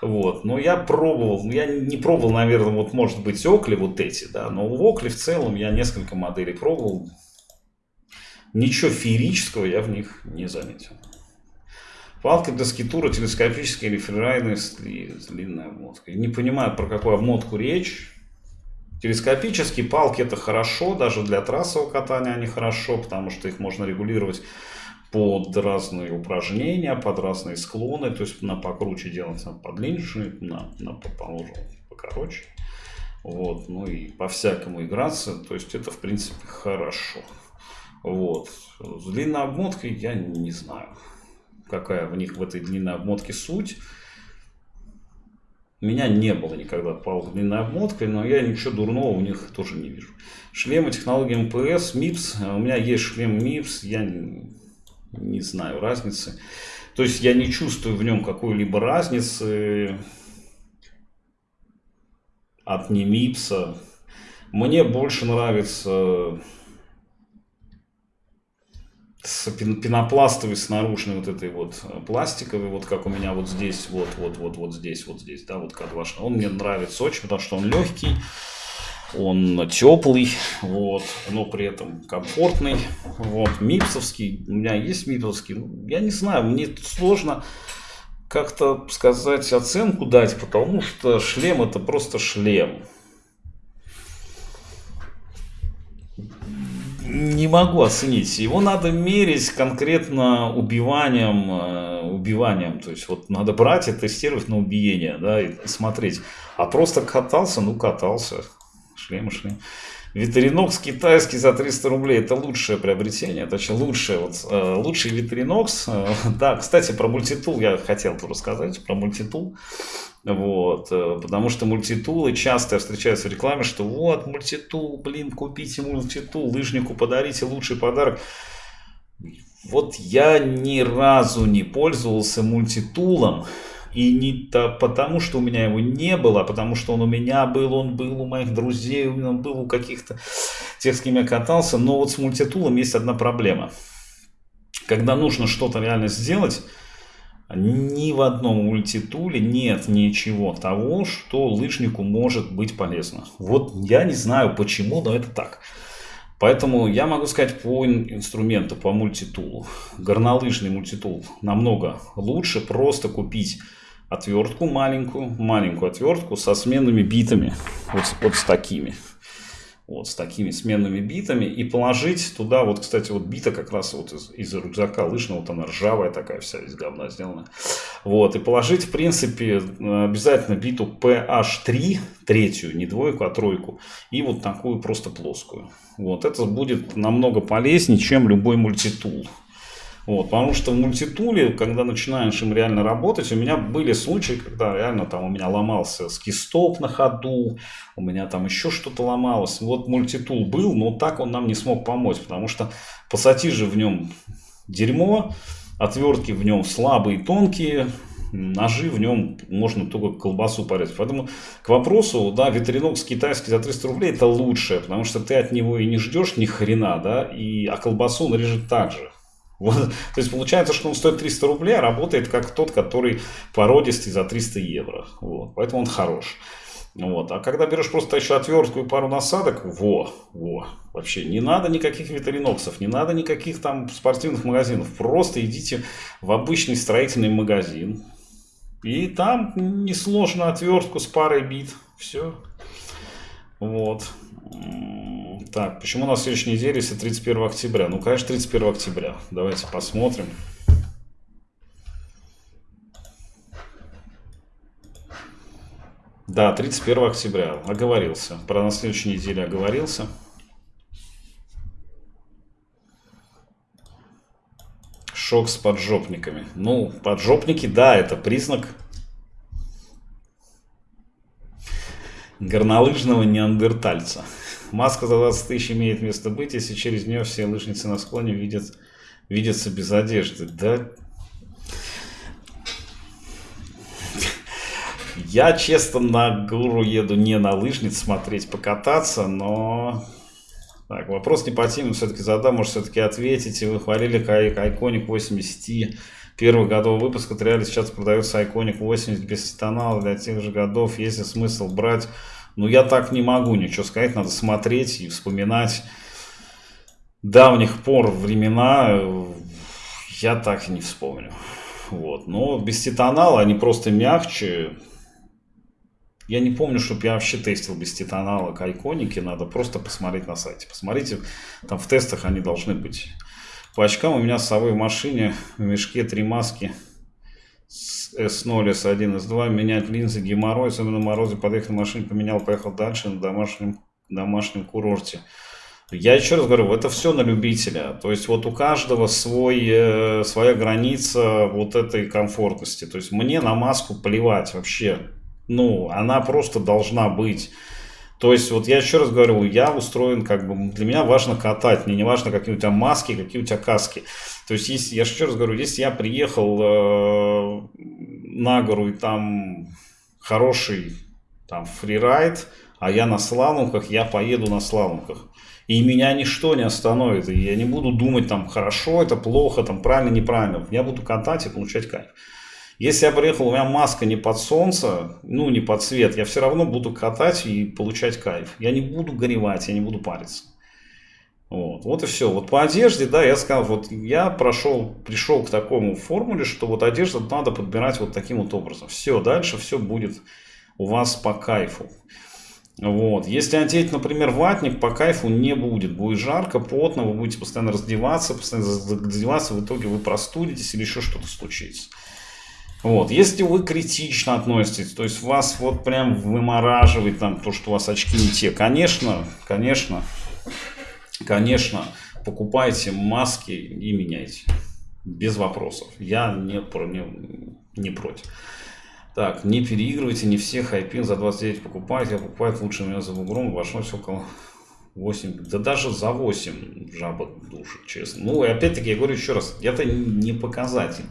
Вот, но я пробовал, я не пробовал, наверное, вот может быть Окли вот эти, да, но в Окли в целом я несколько моделей пробовал, Ничего феерического я в них не заметил. Палка для скитура телескопическая или фрирайдная с длинной. Не понимаю, про какую обмотку речь. Телескопические палки это хорошо, даже для трассового катания они хорошо, потому что их можно регулировать под разные упражнения, под разные склоны, то есть на покруче делать на подлиннее, на, на положим покороче. Вот, ну и по-всякому играться, то есть это в принципе хорошо. Вот. С длинной обмоткой я не знаю, какая в них в этой длинной обмотке суть. У меня не было никогда палок длинной обмоткой, но я ничего дурного у них тоже не вижу. Шлемы технологии МПС, МИПС. У меня есть шлем МИПС, я не, знаю разницы. То есть я не чувствую в нем какой-либо разницы от Немипса. Мне больше нравится с пенопластовой, с наружной вот этой вот э, пластиковой, вот как у меня вот здесь, вот, вот, вот, вот здесь, вот здесь, да, вот как ваш. Он мне нравится очень, потому что он легкий, он теплый, вот, но при этом комфортный, вот, мипсовский, у меня есть мипсовский, ну, я не знаю, мне сложно как-то сказать оценку дать, потому что шлем это просто шлем. Не могу оценить. Его надо мерить конкретно убиванием, э, убиванием. То есть вот надо брать и тестировать на убиение, да, и смотреть. А просто катался, ну катался. Шлем, шлем. Витринокс китайский за 300 рублей это лучшее приобретение, очень лучшее, вот, э, лучший Витринокс. Э, да, кстати, про мультитул я хотел рассказать, про мультитул. Вот, э, потому что мультитулы часто встречаются в рекламе, что вот мультитул, блин, купите мультитул, лыжнику подарите лучший подарок. Вот я ни разу не пользовался мультитулом, и не то потому, что у меня его не было, а потому что он у меня был, он был у моих друзей, он был у каких-то тех, с кем я катался. Но вот с мультитулом есть одна проблема. Когда нужно что-то реально сделать, ни в одном мультитуле нет ничего того, что лыжнику может быть полезно. Вот я не знаю почему, но это так. Поэтому я могу сказать по инструменту, по мультитулу. Горнолыжный мультитул намного лучше просто купить отвертку маленькую, маленькую отвертку со сменными битами, вот, вот с такими. Вот с такими сменными битами и положить туда, вот, кстати, вот бита как раз вот из, из рюкзака лыжного, вот она ржавая такая вся, из говна сделана. Вот, и положить, в принципе, обязательно биту PH3, третью, не двойку, а тройку, и вот такую просто плоскую. Вот, это будет намного полезнее, чем любой мультитул. Вот, потому что в мультитуле, когда начинаешь им реально работать, у меня были случаи, когда реально там у меня ломался скистоп на ходу, у меня там еще что-то ломалось. Вот мультитул был, но так он нам не смог помочь, потому что пассатижи в нем дерьмо, отвертки в нем слабые, тонкие, ножи в нем можно только колбасу порезать. Поэтому к вопросу, да, ветеринокс китайский за 300 рублей это лучшее, потому что ты от него и не ждешь ни хрена, да, и, а колбасу он режет так же. Вот. То есть получается, что он стоит 300 рублей, а работает как тот, который породистый за 300 евро. Вот. Поэтому он хорош. Вот. А когда берешь просто еще отвертку и пару насадок, во, во, вообще не надо никаких ветериноксов, не надо никаких там спортивных магазинов. Просто идите в обычный строительный магазин. И там несложно отвертку с парой бит. Все. Вот. Так, почему на следующей неделе, если 31 октября? Ну, конечно, 31 октября. Давайте посмотрим. Да, 31 октября. Оговорился. Про на следующей неделе оговорился. Шок с поджопниками. Ну, поджопники, да, это признак горнолыжного неандертальца. Маска за 20 тысяч имеет место быть, если через нее все лыжницы на склоне видят, видятся без одежды. Да, Я, честно, на гору еду не на лыжниц смотреть, покататься, но... Так, вопрос не по теме, все-таки задам, может, все-таки ответите. Вы хвалили Iconic 80 первых годов выпуска. Реально сейчас продается Iconic 80 без тонала для тех же годов. Есть ли смысл брать ну, я так не могу ничего сказать, надо смотреть и вспоминать давних пор времена, я так и не вспомню. Вот. Но без титанала они просто мягче. Я не помню, чтобы я вообще тестил без титанала кайконики. Надо просто посмотреть на сайте. Посмотрите, там в тестах они должны быть. По очкам у меня с собой в машине в мешке три маски S0, S1, S2, менять линзы, геморрой, особенно морозы, подъехал на машине, поменял, поехал дальше на домашнем, домашнем курорте. Я еще раз говорю, это все на любителя. То есть вот у каждого свой, э, своя граница вот этой комфортности. То есть мне на маску плевать вообще. Ну, она просто должна быть. То есть, вот я еще раз говорю, я устроен, как бы, для меня важно катать, мне не важно, какие у тебя маски, какие у тебя каски. То есть, если, я еще раз говорю, если я приехал э, на гору и там хороший там фрирайд, а я на слаломках, я поеду на слаломках. И меня ничто не остановит. И я не буду думать, там, хорошо, это плохо, там, правильно, неправильно. Я буду катать и получать кайф. Если я приехал, у меня маска не под солнце, ну, не под свет, я все равно буду катать и получать кайф. Я не буду горевать, я не буду париться. Вот, вот и все. Вот по одежде, да, я сказал, вот я прошел, пришел к такому формуле, что вот одежду надо подбирать вот таким вот образом. Все, дальше все будет у вас по кайфу. Вот. Если одеть, например, ватник, по кайфу не будет. Будет жарко, потно, вы будете постоянно раздеваться, постоянно раздеваться, в итоге вы простудитесь или еще что-то случится. Вот. Если вы критично относитесь, то есть вас вот прям вымораживает там то, что у вас очки не те, конечно, конечно, конечно, покупайте маски и меняйте. Без вопросов. Я не, не, не против. Так, не переигрывайте, не все хайпин за 29 покупают. Я покупаю лучше меня за бугром, обошлось около 8, да даже за 8 жаба душит, честно. Ну, и опять-таки, я говорю еще раз, это не показатель.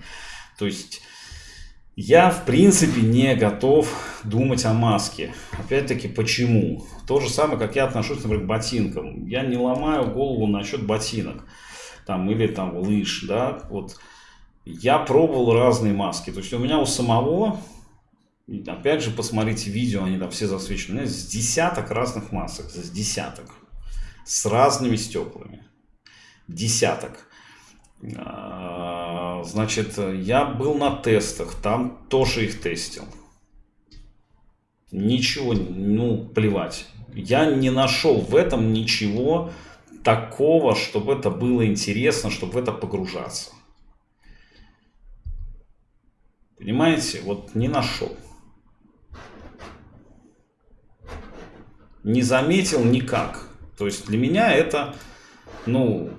То есть, я, в принципе, не готов думать о маске. Опять-таки, почему? То же самое, как я отношусь, например, к ботинкам. Я не ломаю голову насчет ботинок. Там, или там лыж, да, вот. Я пробовал разные маски. То есть, у меня у самого, опять же, посмотрите видео, они там все засвечены. У меня с десяток разных масок, с десяток. С разными стеклами. Десяток. А, значит, я был на тестах, там тоже их тестил. Ничего, ну, плевать. Я не нашел в этом ничего такого, чтобы это было интересно, чтобы в это погружаться. Понимаете? Вот не нашел. Не заметил никак. То есть для меня это, ну,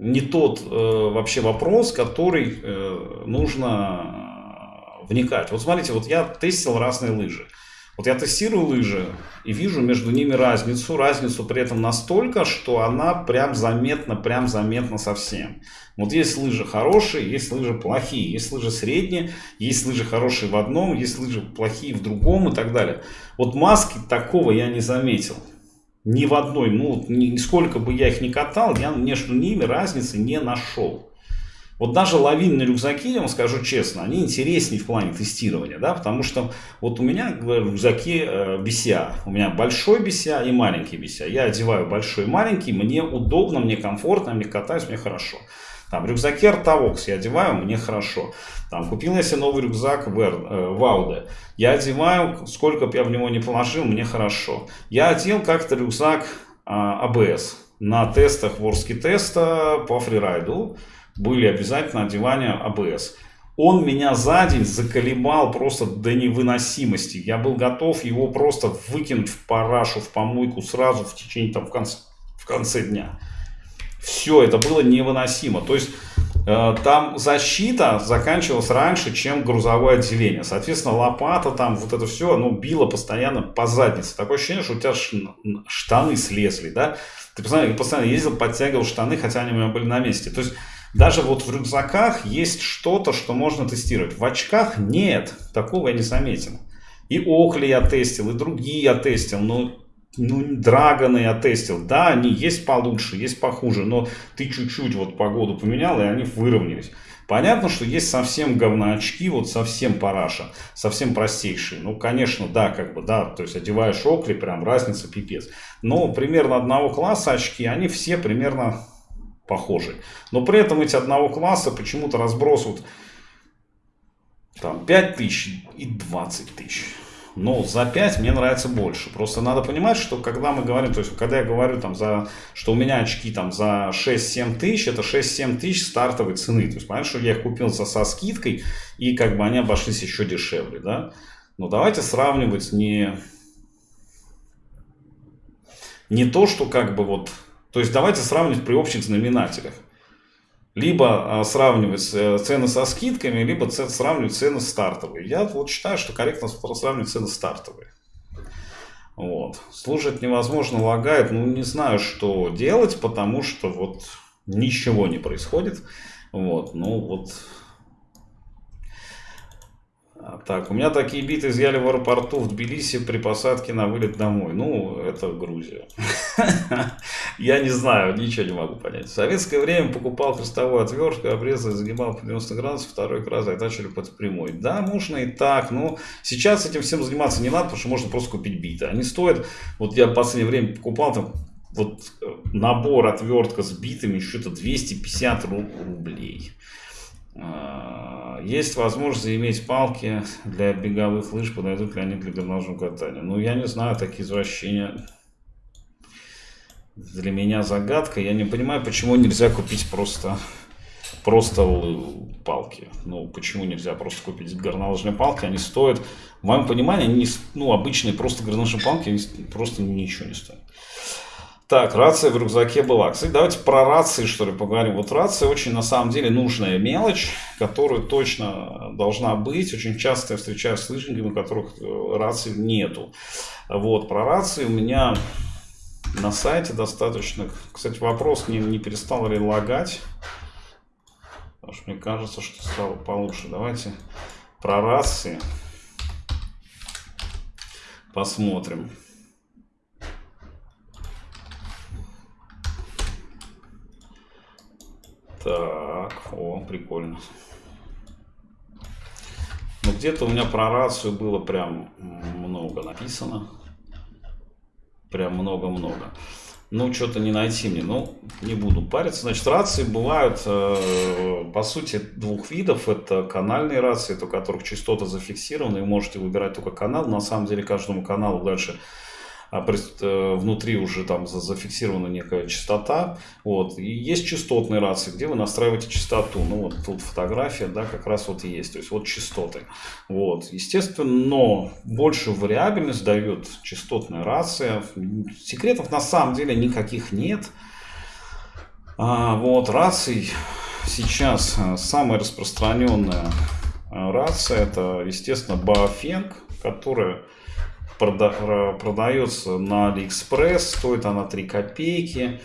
не тот э, вообще вопрос, который э, нужно вникать. Вот смотрите, вот я тестил разные лыжи. Вот я тестирую лыжи и вижу между ними разницу. Разницу при этом настолько, что она прям заметна, прям заметна совсем. Вот есть лыжи хорошие, есть лыжи плохие, есть лыжи средние, есть лыжи хорошие в одном, есть лыжи плохие в другом и так далее. Вот маски такого я не заметил. Ни в одной, ну, сколько бы я их ни катал, я между ними разницы не нашел. Вот даже лавинные рюкзаки, я вам скажу честно, они интереснее в плане тестирования, да, потому что вот у меня рюкзаки э, BCA, у меня большой BCA и маленький BCA. Я одеваю большой и маленький, мне удобно, мне комфортно, мне катаюсь, мне хорошо. Там рюкзаки Artavox я одеваю, мне хорошо. Там купил я себе новый рюкзак Вауде. Э, я одеваю, сколько бы я в него не положил, мне хорошо. Я одел как-то рюкзак АБС. На тестах Ворски теста по фрирайду были обязательно одевания АБС. Он меня за день заколебал просто до невыносимости. Я был готов его просто выкинуть в парашу, в помойку сразу в течение там в конце, в конце дня. Все, это было невыносимо. То есть э, там защита заканчивалась раньше, чем грузовое отделение. Соответственно, лопата там, вот это все, оно било постоянно по заднице. Такое ощущение, что у тебя штаны слезли, да? Ты постоянно, постоянно ездил, подтягивал штаны, хотя они у меня были на месте. То есть даже вот в рюкзаках есть что-то, что можно тестировать. В очках нет, такого я не заметил. И Окли я тестил, и другие я тестил, но ну, драгоны я тестил. Да, они есть получше, есть похуже, но ты чуть-чуть вот погоду поменял, и они выровнялись. Понятно, что есть совсем говноочки, вот совсем параша, совсем простейшие. Ну, конечно, да, как бы, да, то есть одеваешь окли, прям разница пипец. Но примерно одного класса очки, они все примерно похожи. Но при этом эти одного класса почему-то разбросывают там 5 тысяч и 20 тысяч. Но за 5 мне нравится больше. Просто надо понимать, что когда мы говорим, то есть когда я говорю, там, за, что у меня очки там, за 6-7 тысяч, это 6-7 тысяч стартовой цены. То есть понятно, что я их купил за, со скидкой, и как бы они обошлись еще дешевле. Да? Но давайте сравнивать не, не то, что как бы вот... То есть давайте сравнивать при общих знаменателях. Либо а, сравнивать э, цены со скидками, либо сравнивать цены стартовые. Я вот считаю, что корректно сравнивать цены стартовые. Вот. Служить невозможно, лагает. Ну, не знаю, что делать, потому что вот ничего не происходит. Вот. Ну, вот так, у меня такие биты изъяли в аэропорту в Тбилиси при посадке на вылет домой. Ну, это Грузия. Я не знаю, ничего не могу понять. В советское время покупал христовую отвертку, обрезал, загибал по 90 градусов, второй раз затачивали под прямой. Да, можно и так, но сейчас этим всем заниматься не надо, потому что можно просто купить биты. Они стоят, вот я в последнее время покупал там вот э, набор отвертка с битами, что-то 250 рублей. А, есть возможность иметь палки для беговых лыж, подойдут ли они для горнолыжного катания. Ну, я не знаю, такие извращения для меня загадка. Я не понимаю, почему нельзя купить просто, просто палки. Ну, почему нельзя просто купить горнолыжные палки? Они стоят, в моем понимании, они, ну, обычные просто горнолыжные палки, они просто ничего не стоят. Так, рация в рюкзаке была. Кстати, давайте про рации, что ли, поговорим. Вот рация очень, на самом деле, нужная мелочь, которая точно должна быть. Очень часто я встречаюсь с лыжниками, у которых э, рации нету. Вот, про рации у меня на сайте достаточно... Кстати, вопрос, не, не перестал ли лагать. Потому что мне кажется, что стало получше. Давайте про рации посмотрим. Так, о, прикольно. Ну, где-то у меня про рацию было прям много написано. Прям много-много. Ну, что-то не найти мне. Ну, не буду париться. Значит, рации бывают, э, по сути, двух видов. Это канальные рации, у которых частота зафиксирована, и можете выбирать только канал. На самом деле, каждому каналу дальше внутри уже там зафиксирована некая частота. Вот. И есть частотные рации, где вы настраиваете частоту. Ну вот тут фотография, да, как раз вот есть. То есть вот частоты. Вот. Естественно, но большую вариабельность дает частотная рация. Секретов на самом деле никаких нет. А, вот раций сейчас э, самая распространенная э, рация это, естественно, Baofeng, которая прода продается на Алиэкспресс, стоит она 3 копейки.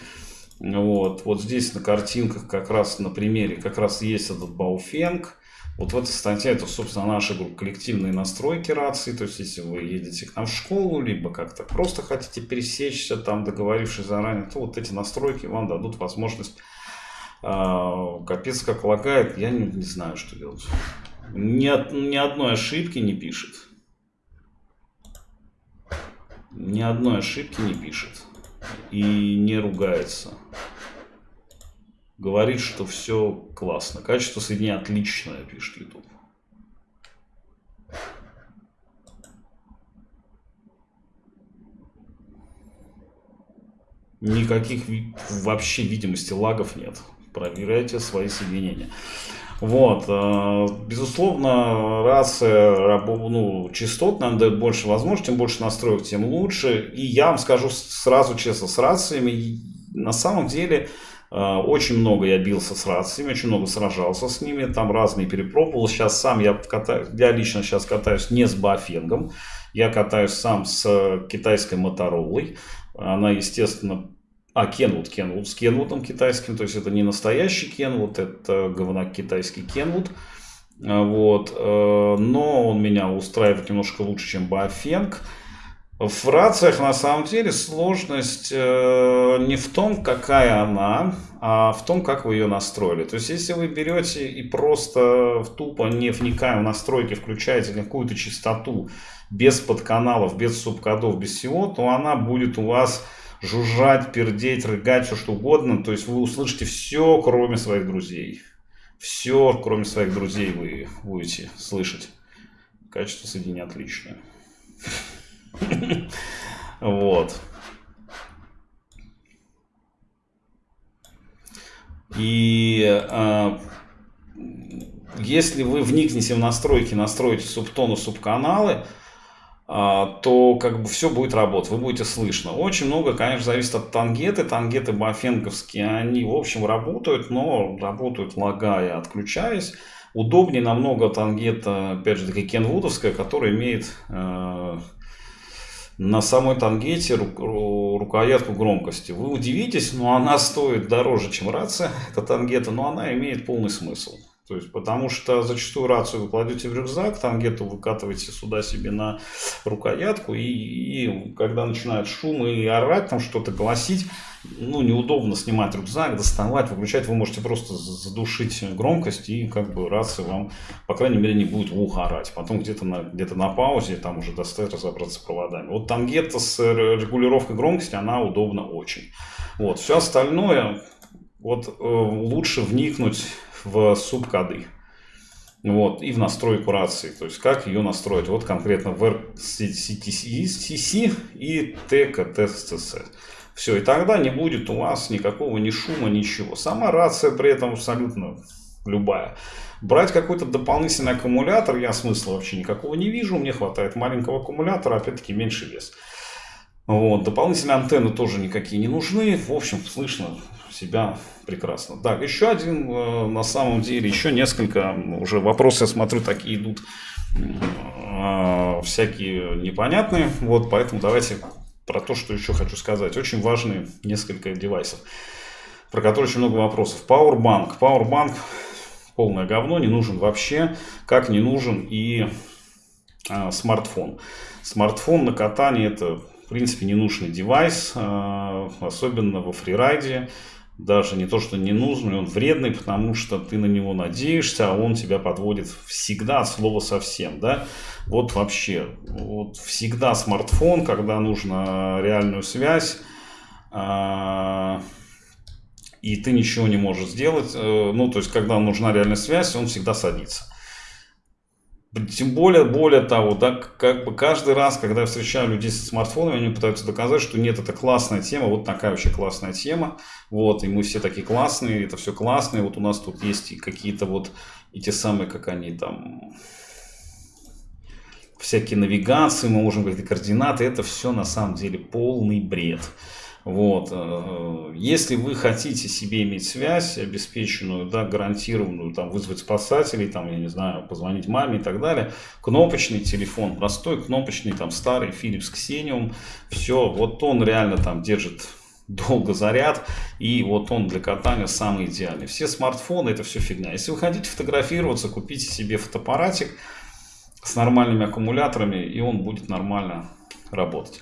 Вот, вот здесь на картинках как раз на примере как раз есть этот Baofeng. Вот в этой статье это, собственно, наши коллективные настройки рации. То есть, если вы едете к нам в школу, либо как-то просто хотите пересечься, там договорившись заранее, то вот эти настройки вам дадут возможность э, капец как лагает. Я не, не знаю, что делать. Ни, ни одной ошибки не пишет ни одной ошибки не пишет и не ругается. Говорит, что все классно. Качество соединения отличное, пишет YouTube. Никаких вообще видимости лагов нет. Проверяйте свои соединения. Вот, э, безусловно, рация ну, частот нам дает больше возможностей, чем больше настроек, тем лучше. И я вам скажу сразу честно, с рациями на самом деле э, очень много я бился с рациями, очень много сражался с ними, там разные перепробовал. Сейчас сам я катаюсь, я лично сейчас катаюсь не с бафенгом, я катаюсь сам с китайской моторолой. Она, естественно, а, Kenwood, Kenwood с Kenwood китайским, то есть это не настоящий Kenwood, это говнак китайский Kenwood. А, вот, э, но он меня устраивает немножко лучше, чем Bafeng. В рациях на самом деле сложность э, не в том, какая она, а в том, как вы ее настроили. То есть, если вы берете и просто тупо не вникая в настройки, включаете какую-то частоту без подканалов, без субкодов, без всего, то она будет у вас жужжать, пердеть, рыгать, все что угодно. То есть вы услышите все, кроме своих друзей. Все, кроме своих друзей вы будете слышать. Качество соединения отличное. Вот. И э, если вы вникнете в настройки, настроите субтоны, субканалы, а, то как бы все будет работать, вы будете слышно. Очень много, конечно, зависит от тангеты. Тангеты бафенковские, они, в общем, работают, но работают лагая, отключаясь. Удобнее намного тангета, опять же, таки кенвудовская, которая имеет э, на самой тангете ру, рукоятку громкости. Вы удивитесь, но она стоит дороже, чем рация, это тангета, но она имеет полный смысл. То есть, потому что зачастую рацию вы кладете в рюкзак, тангету выкатываете сюда себе на рукоятку, и, и когда начинает шум и орать, там что-то гласить, ну, неудобно снимать рюкзак, доставать, выключать, вы можете просто задушить громкость, и как бы рация вам, по крайней мере, не будет в ухо орать. Потом где-то на, где на паузе, там уже достать, разобраться с проводами. Вот тангета с регулировкой громкости, она удобна очень. Вот, все остальное, вот э, лучше вникнуть в субкоды. Вот, и в настройку рации, то есть как ее настроить. Вот конкретно в RCTC и TKTSC. Все, и тогда не будет у вас никакого ни шума, ничего. Сама рация при этом абсолютно любая. Брать какой-то дополнительный аккумулятор я смысла вообще никакого не вижу. Мне хватает маленького аккумулятора, опять-таки меньше вес. Вот, дополнительные антенны тоже никакие не нужны. В общем, слышно себя прекрасно. Так, еще один, э, на самом деле, еще несколько уже вопросы, я смотрю, такие идут э, всякие непонятные. Вот, поэтому давайте про то, что еще хочу сказать. Очень важные несколько девайсов, про которые очень много вопросов. Powerbank. Powerbank полное говно, не нужен вообще, как не нужен и а, смартфон. Смартфон на катании это в принципе ненужный девайс, а, особенно во фрирайде даже не то, что не нужный, он вредный, потому что ты на него надеешься, а он тебя подводит всегда от слова совсем, да. Вот вообще, вот всегда смартфон, когда нужно реальную связь, а, и ты ничего не можешь сделать, э, ну, то есть, когда нужна реальная связь, он всегда садится. Тем более, более того, да, как бы каждый раз, когда я встречаю людей со смартфонами, они пытаются доказать, что нет, это классная тема, вот такая вообще классная тема, вот, и мы все такие классные, это все классные, вот у нас тут есть какие-то вот эти самые, как они там, всякие навигации, мы можем говорить координаты, это все на самом деле полный бред. Вот. Э, если вы хотите себе иметь связь обеспеченную, да, гарантированную, там, вызвать спасателей, там, я не знаю, позвонить маме и так далее, кнопочный телефон, простой кнопочный, там, старый Philips Xenium, все, вот он реально там держит долго заряд, и вот он для катания самый идеальный. Все смартфоны это все фигня. Если вы хотите фотографироваться, купите себе фотоаппаратик с нормальными аккумуляторами, и он будет нормально работать.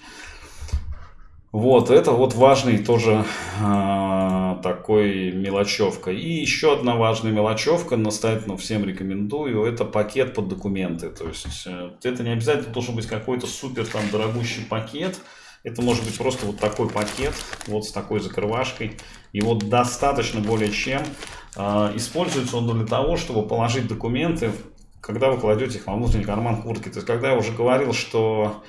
Вот, это вот важный тоже э, такой мелочевка. И еще одна важная мелочевка, настоятельно всем рекомендую, это пакет под документы. То есть э, это не обязательно должен быть какой-то супер там дорогущий пакет. Это может быть просто вот такой пакет, вот с такой закрывашкой. Вот достаточно более чем. Э, используется он для того, чтобы положить документы, когда вы кладете их во внутренний карман куртки. То есть когда я уже говорил, что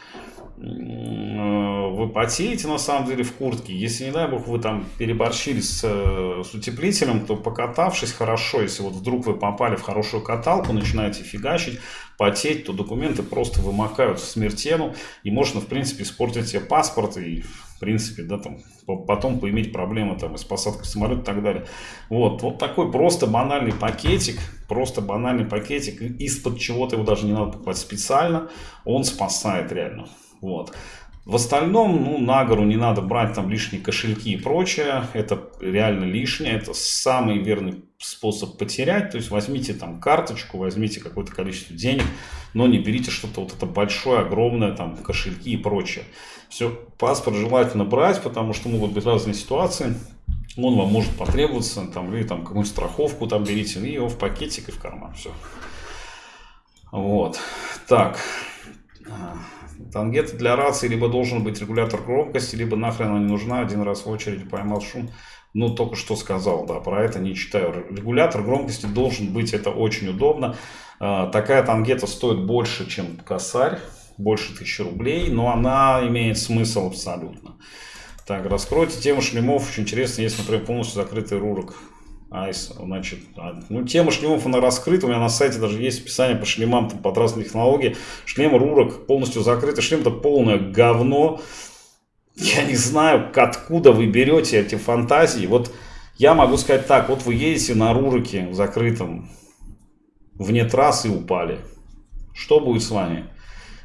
вы потеете на самом деле в куртке. Если, не дай бог, вы там переборщили с, с утеплителем, то покатавшись хорошо, если вот вдруг вы попали в хорошую каталку, начинаете фигачить, потеть, то документы просто вымокают в смертену, и можно, в принципе, испортить себе паспорт и, в принципе, да, там, потом поиметь проблемы там, с посадкой самолета и так далее. Вот, вот такой просто банальный пакетик, просто банальный пакетик, из-под чего-то его даже не надо покупать специально, он спасает реально. Вот. В остальном, ну, на гору не надо брать там лишние кошельки и прочее. Это реально лишнее. Это самый верный способ потерять. То есть возьмите там карточку, возьмите какое-то количество денег, но не берите что-то вот это большое, огромное, там кошельки и прочее. Все, паспорт желательно брать, потому что могут быть разные ситуации. Он вам может потребоваться, там, или там какую-нибудь страховку там берите, и его в пакетик и в карман. Все. Вот. Так. Тангет для рации либо должен быть регулятор громкости, либо нахрен она не нужна, один раз в очереди поймал шум. Ну, только что сказал, да, про это не читаю. Регулятор громкости должен быть, это очень удобно. А, такая тангета стоит больше, чем косарь, больше тысячи рублей, но она имеет смысл абсолютно. Так, раскройте тему шлемов, очень интересно, есть, например, полностью закрытый рурок Айс, значит, а, ну, тема шлемов, она раскрыта, у меня на сайте даже есть описание по шлемам там, под разные технологии. Шлем Рурок полностью закрытый, шлем это полное говно. Я не знаю, откуда вы берете эти фантазии. Вот я могу сказать так, вот вы едете на Руроке закрытом, вне трассы упали. Что будет с вами?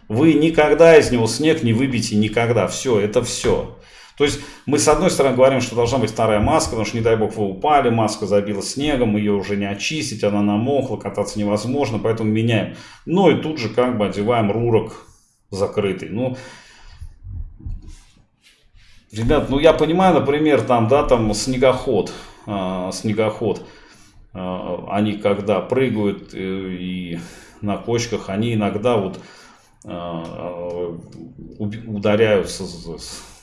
Вы никогда из него снег не выбьете, никогда. Все, это все. То есть мы с одной стороны говорим, что должна быть вторая маска, потому что не дай бог вы упали, маска забила снегом, ее уже не очистить, она намокла, кататься невозможно, поэтому меняем. Ну и тут же как бы одеваем рурок закрытый. Ну, ребят, ну я понимаю, например, там, да, там снегоход, э, снегоход, э, они когда прыгают э, и на кочках, они иногда вот э, ударяются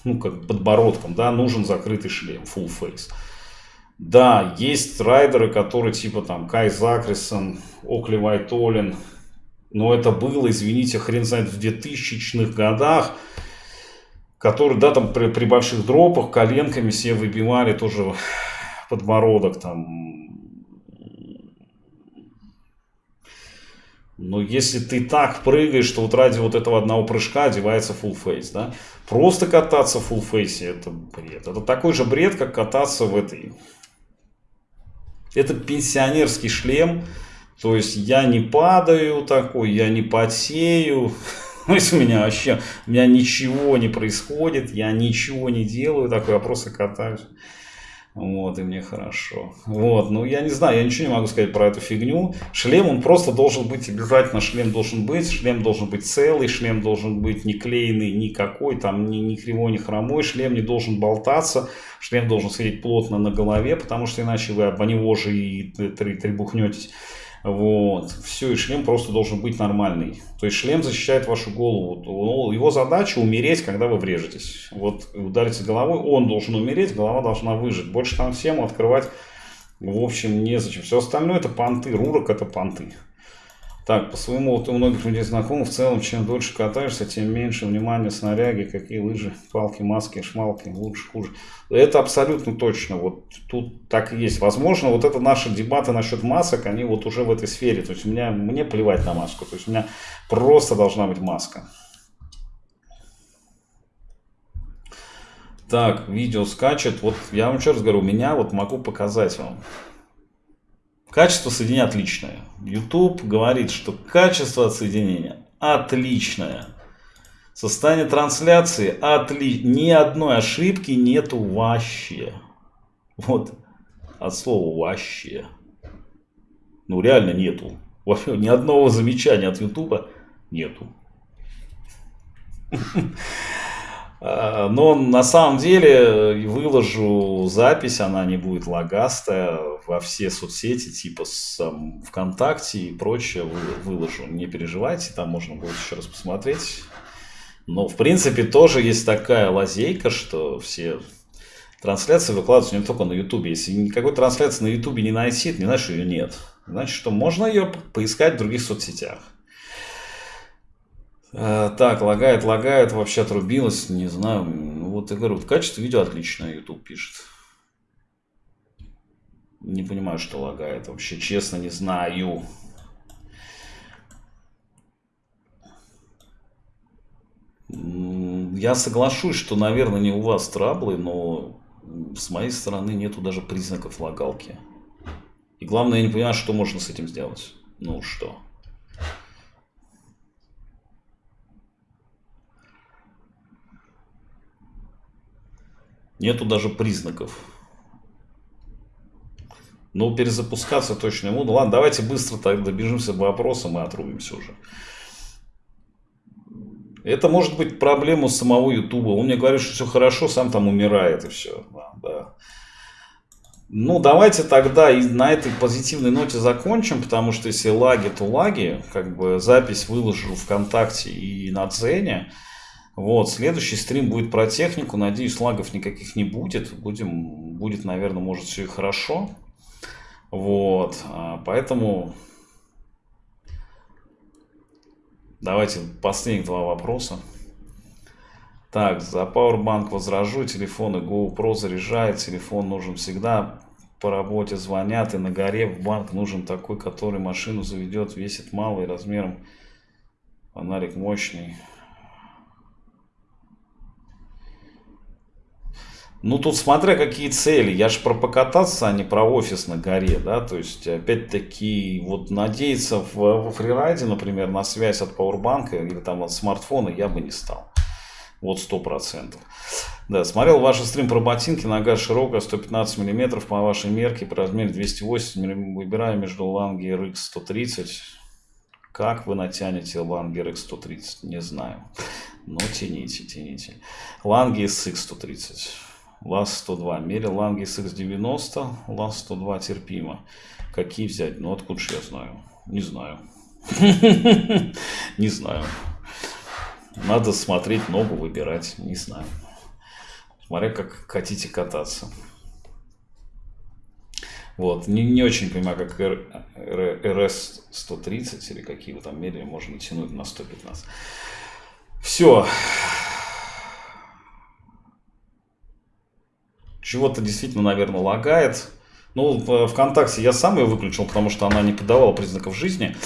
ну, как подбородком, да, нужен закрытый шлем, full face. Да, есть райдеры, которые типа там Кай Закрисон, Окли Вайтолин, но это было, извините, хрен знает, в 2000-х годах, которые, да, там при, при больших дропах коленками все выбивали тоже подбородок там, Но если ты так прыгаешь, что вот ради вот этого одного прыжка одевается full face, да? Просто кататься в full face это бред. Это такой же бред, как кататься в этой... Это пенсионерский шлем. То есть я не падаю такой, я не потею. То есть у меня вообще, у меня ничего не происходит, я ничего не делаю такой, я просто катаюсь. Вот, и мне хорошо. Вот, ну я не знаю, я ничего не могу сказать про эту фигню. Шлем, он просто должен быть, обязательно шлем должен быть, шлем должен быть целый, шлем должен быть не клеенный никакой, там ни, ни кривой, ни хромой, шлем не должен болтаться, шлем должен сидеть плотно на голове, потому что иначе вы об него же и требухнетесь. Вот. Все, и шлем просто должен быть нормальный. То есть шлем защищает вашу голову. Его задача умереть, когда вы врежетесь. Вот ударите головой, он должен умереть, голова должна выжить. Больше там всем открывать, в общем, незачем. Все остальное это понты, рурок это понты. Так, по своему, вот у многих людей знакомых, в целом, чем дольше катаешься, тем меньше внимания снаряги, какие лыжи, палки, маски, шмалки, лучше, хуже. Это абсолютно точно, вот тут так и есть. Возможно, вот это наши дебаты насчет масок, они вот уже в этой сфере. То есть у меня, мне плевать на маску, то есть у меня просто должна быть маска. Так, видео скачет. Вот я вам еще раз говорю, у меня вот могу показать вам. Качество соединения отличное. YouTube говорит, что качество соединения отличное. Состояние трансляции отли... Ни одной ошибки нету вообще. Вот. От слова вообще. Ну реально нету. Вообще ни одного замечания от YouTube нету. А, но на самом деле выложу запись, она не будет лагастая во все соцсети, типа с, um, ВКонтакте и прочее выложу. Не переживайте, там можно будет еще раз посмотреть. Но в принципе тоже есть такая лазейка, что все трансляции выкладываются не только на Ютубе. Если никакой трансляции на Ютубе не найти, это не значит, что ее нет. Значит, что можно ее поискать в других соцсетях. Э, так, лагает, лагает, вообще отрубилось, не знаю. Ну, вот я говорю, качество видео отличное, YouTube пишет. Не понимаю, что лагает, вообще честно не знаю. Я соглашусь, что, наверное, не у вас траблы, но с моей стороны нету даже признаков лагалки. И главное, я не понимаю, что можно с этим сделать. Ну что? Нету даже признаков. Но перезапускаться точно не буду. Ладно, давайте быстро так добежимся до вопроса, мы отрубимся уже. Это может быть проблема самого Ютуба. Он мне говорит, что все хорошо, сам там умирает и все. Да, да. Ну, давайте тогда и на этой позитивной ноте закончим, потому что если лаги, то лаги. Как бы запись выложу ВКонтакте и на Дзене. Вот, следующий стрим будет про технику. Надеюсь, лагов никаких не будет. Будем, будет, наверное, может все и хорошо. Вот, а, поэтому давайте последних два вопроса. Так, за Powerbank возражу, телефон и GoPro заряжает, телефон нужен всегда. по работе звонят, и на горе в банк нужен такой, который машину заведет, весит мало и размером фонарик мощный. Ну, тут смотря какие цели. Я же про покататься, а не про офис на горе, да, то есть, опять-таки, вот надеяться в, во фрирайде, например, на связь от пауэрбанка или там от смартфона я бы не стал. Вот сто процентов. Да, смотрел ваш стрим про ботинки, нога широкая, 115 мм по вашей мерке, по размере 208 выбираю между Langer X130. Как вы натянете Ланги X130, не знаю. Но тяните, тяните. Ланги SX130. ЛАЗ-102. Мерил Лангис X90, ЛАЗ-102 терпимо. Какие взять? Ну, откуда же я знаю? Не знаю. Не знаю. Надо смотреть ногу, выбирать. Не знаю. Смотря как хотите кататься. Вот. Не, не очень понимаю, как РС-130 или какие вы там мерили, можно тянуть на 115. Все. Чего-то действительно, наверное, лагает. Ну, ВКонтакте я сам ее выключил, потому что она не подавала признаков жизни.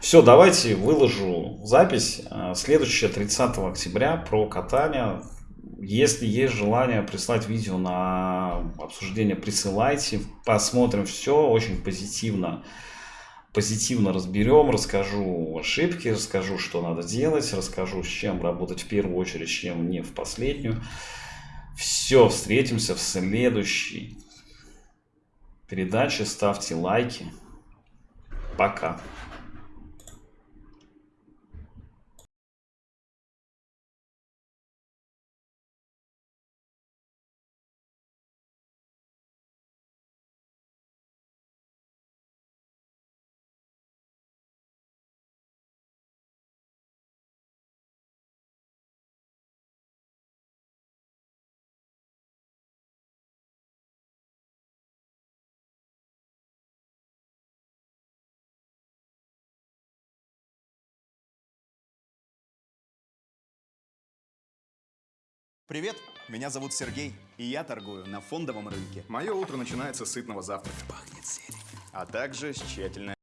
Все, давайте выложу запись. Э, следующее 30 октября про катание. Если есть желание прислать видео на обсуждение, присылайте. Посмотрим все очень позитивно. Позитивно разберем, расскажу ошибки, расскажу, что надо делать, расскажу, с чем работать в первую очередь, с чем не в последнюю. Все, встретимся в следующей передаче. Ставьте лайки. Пока. Привет, меня зовут Сергей, и я торгую на фондовом рынке. Мое утро начинается с сытного завтрака. Пахнет зеленью. А также с тщательной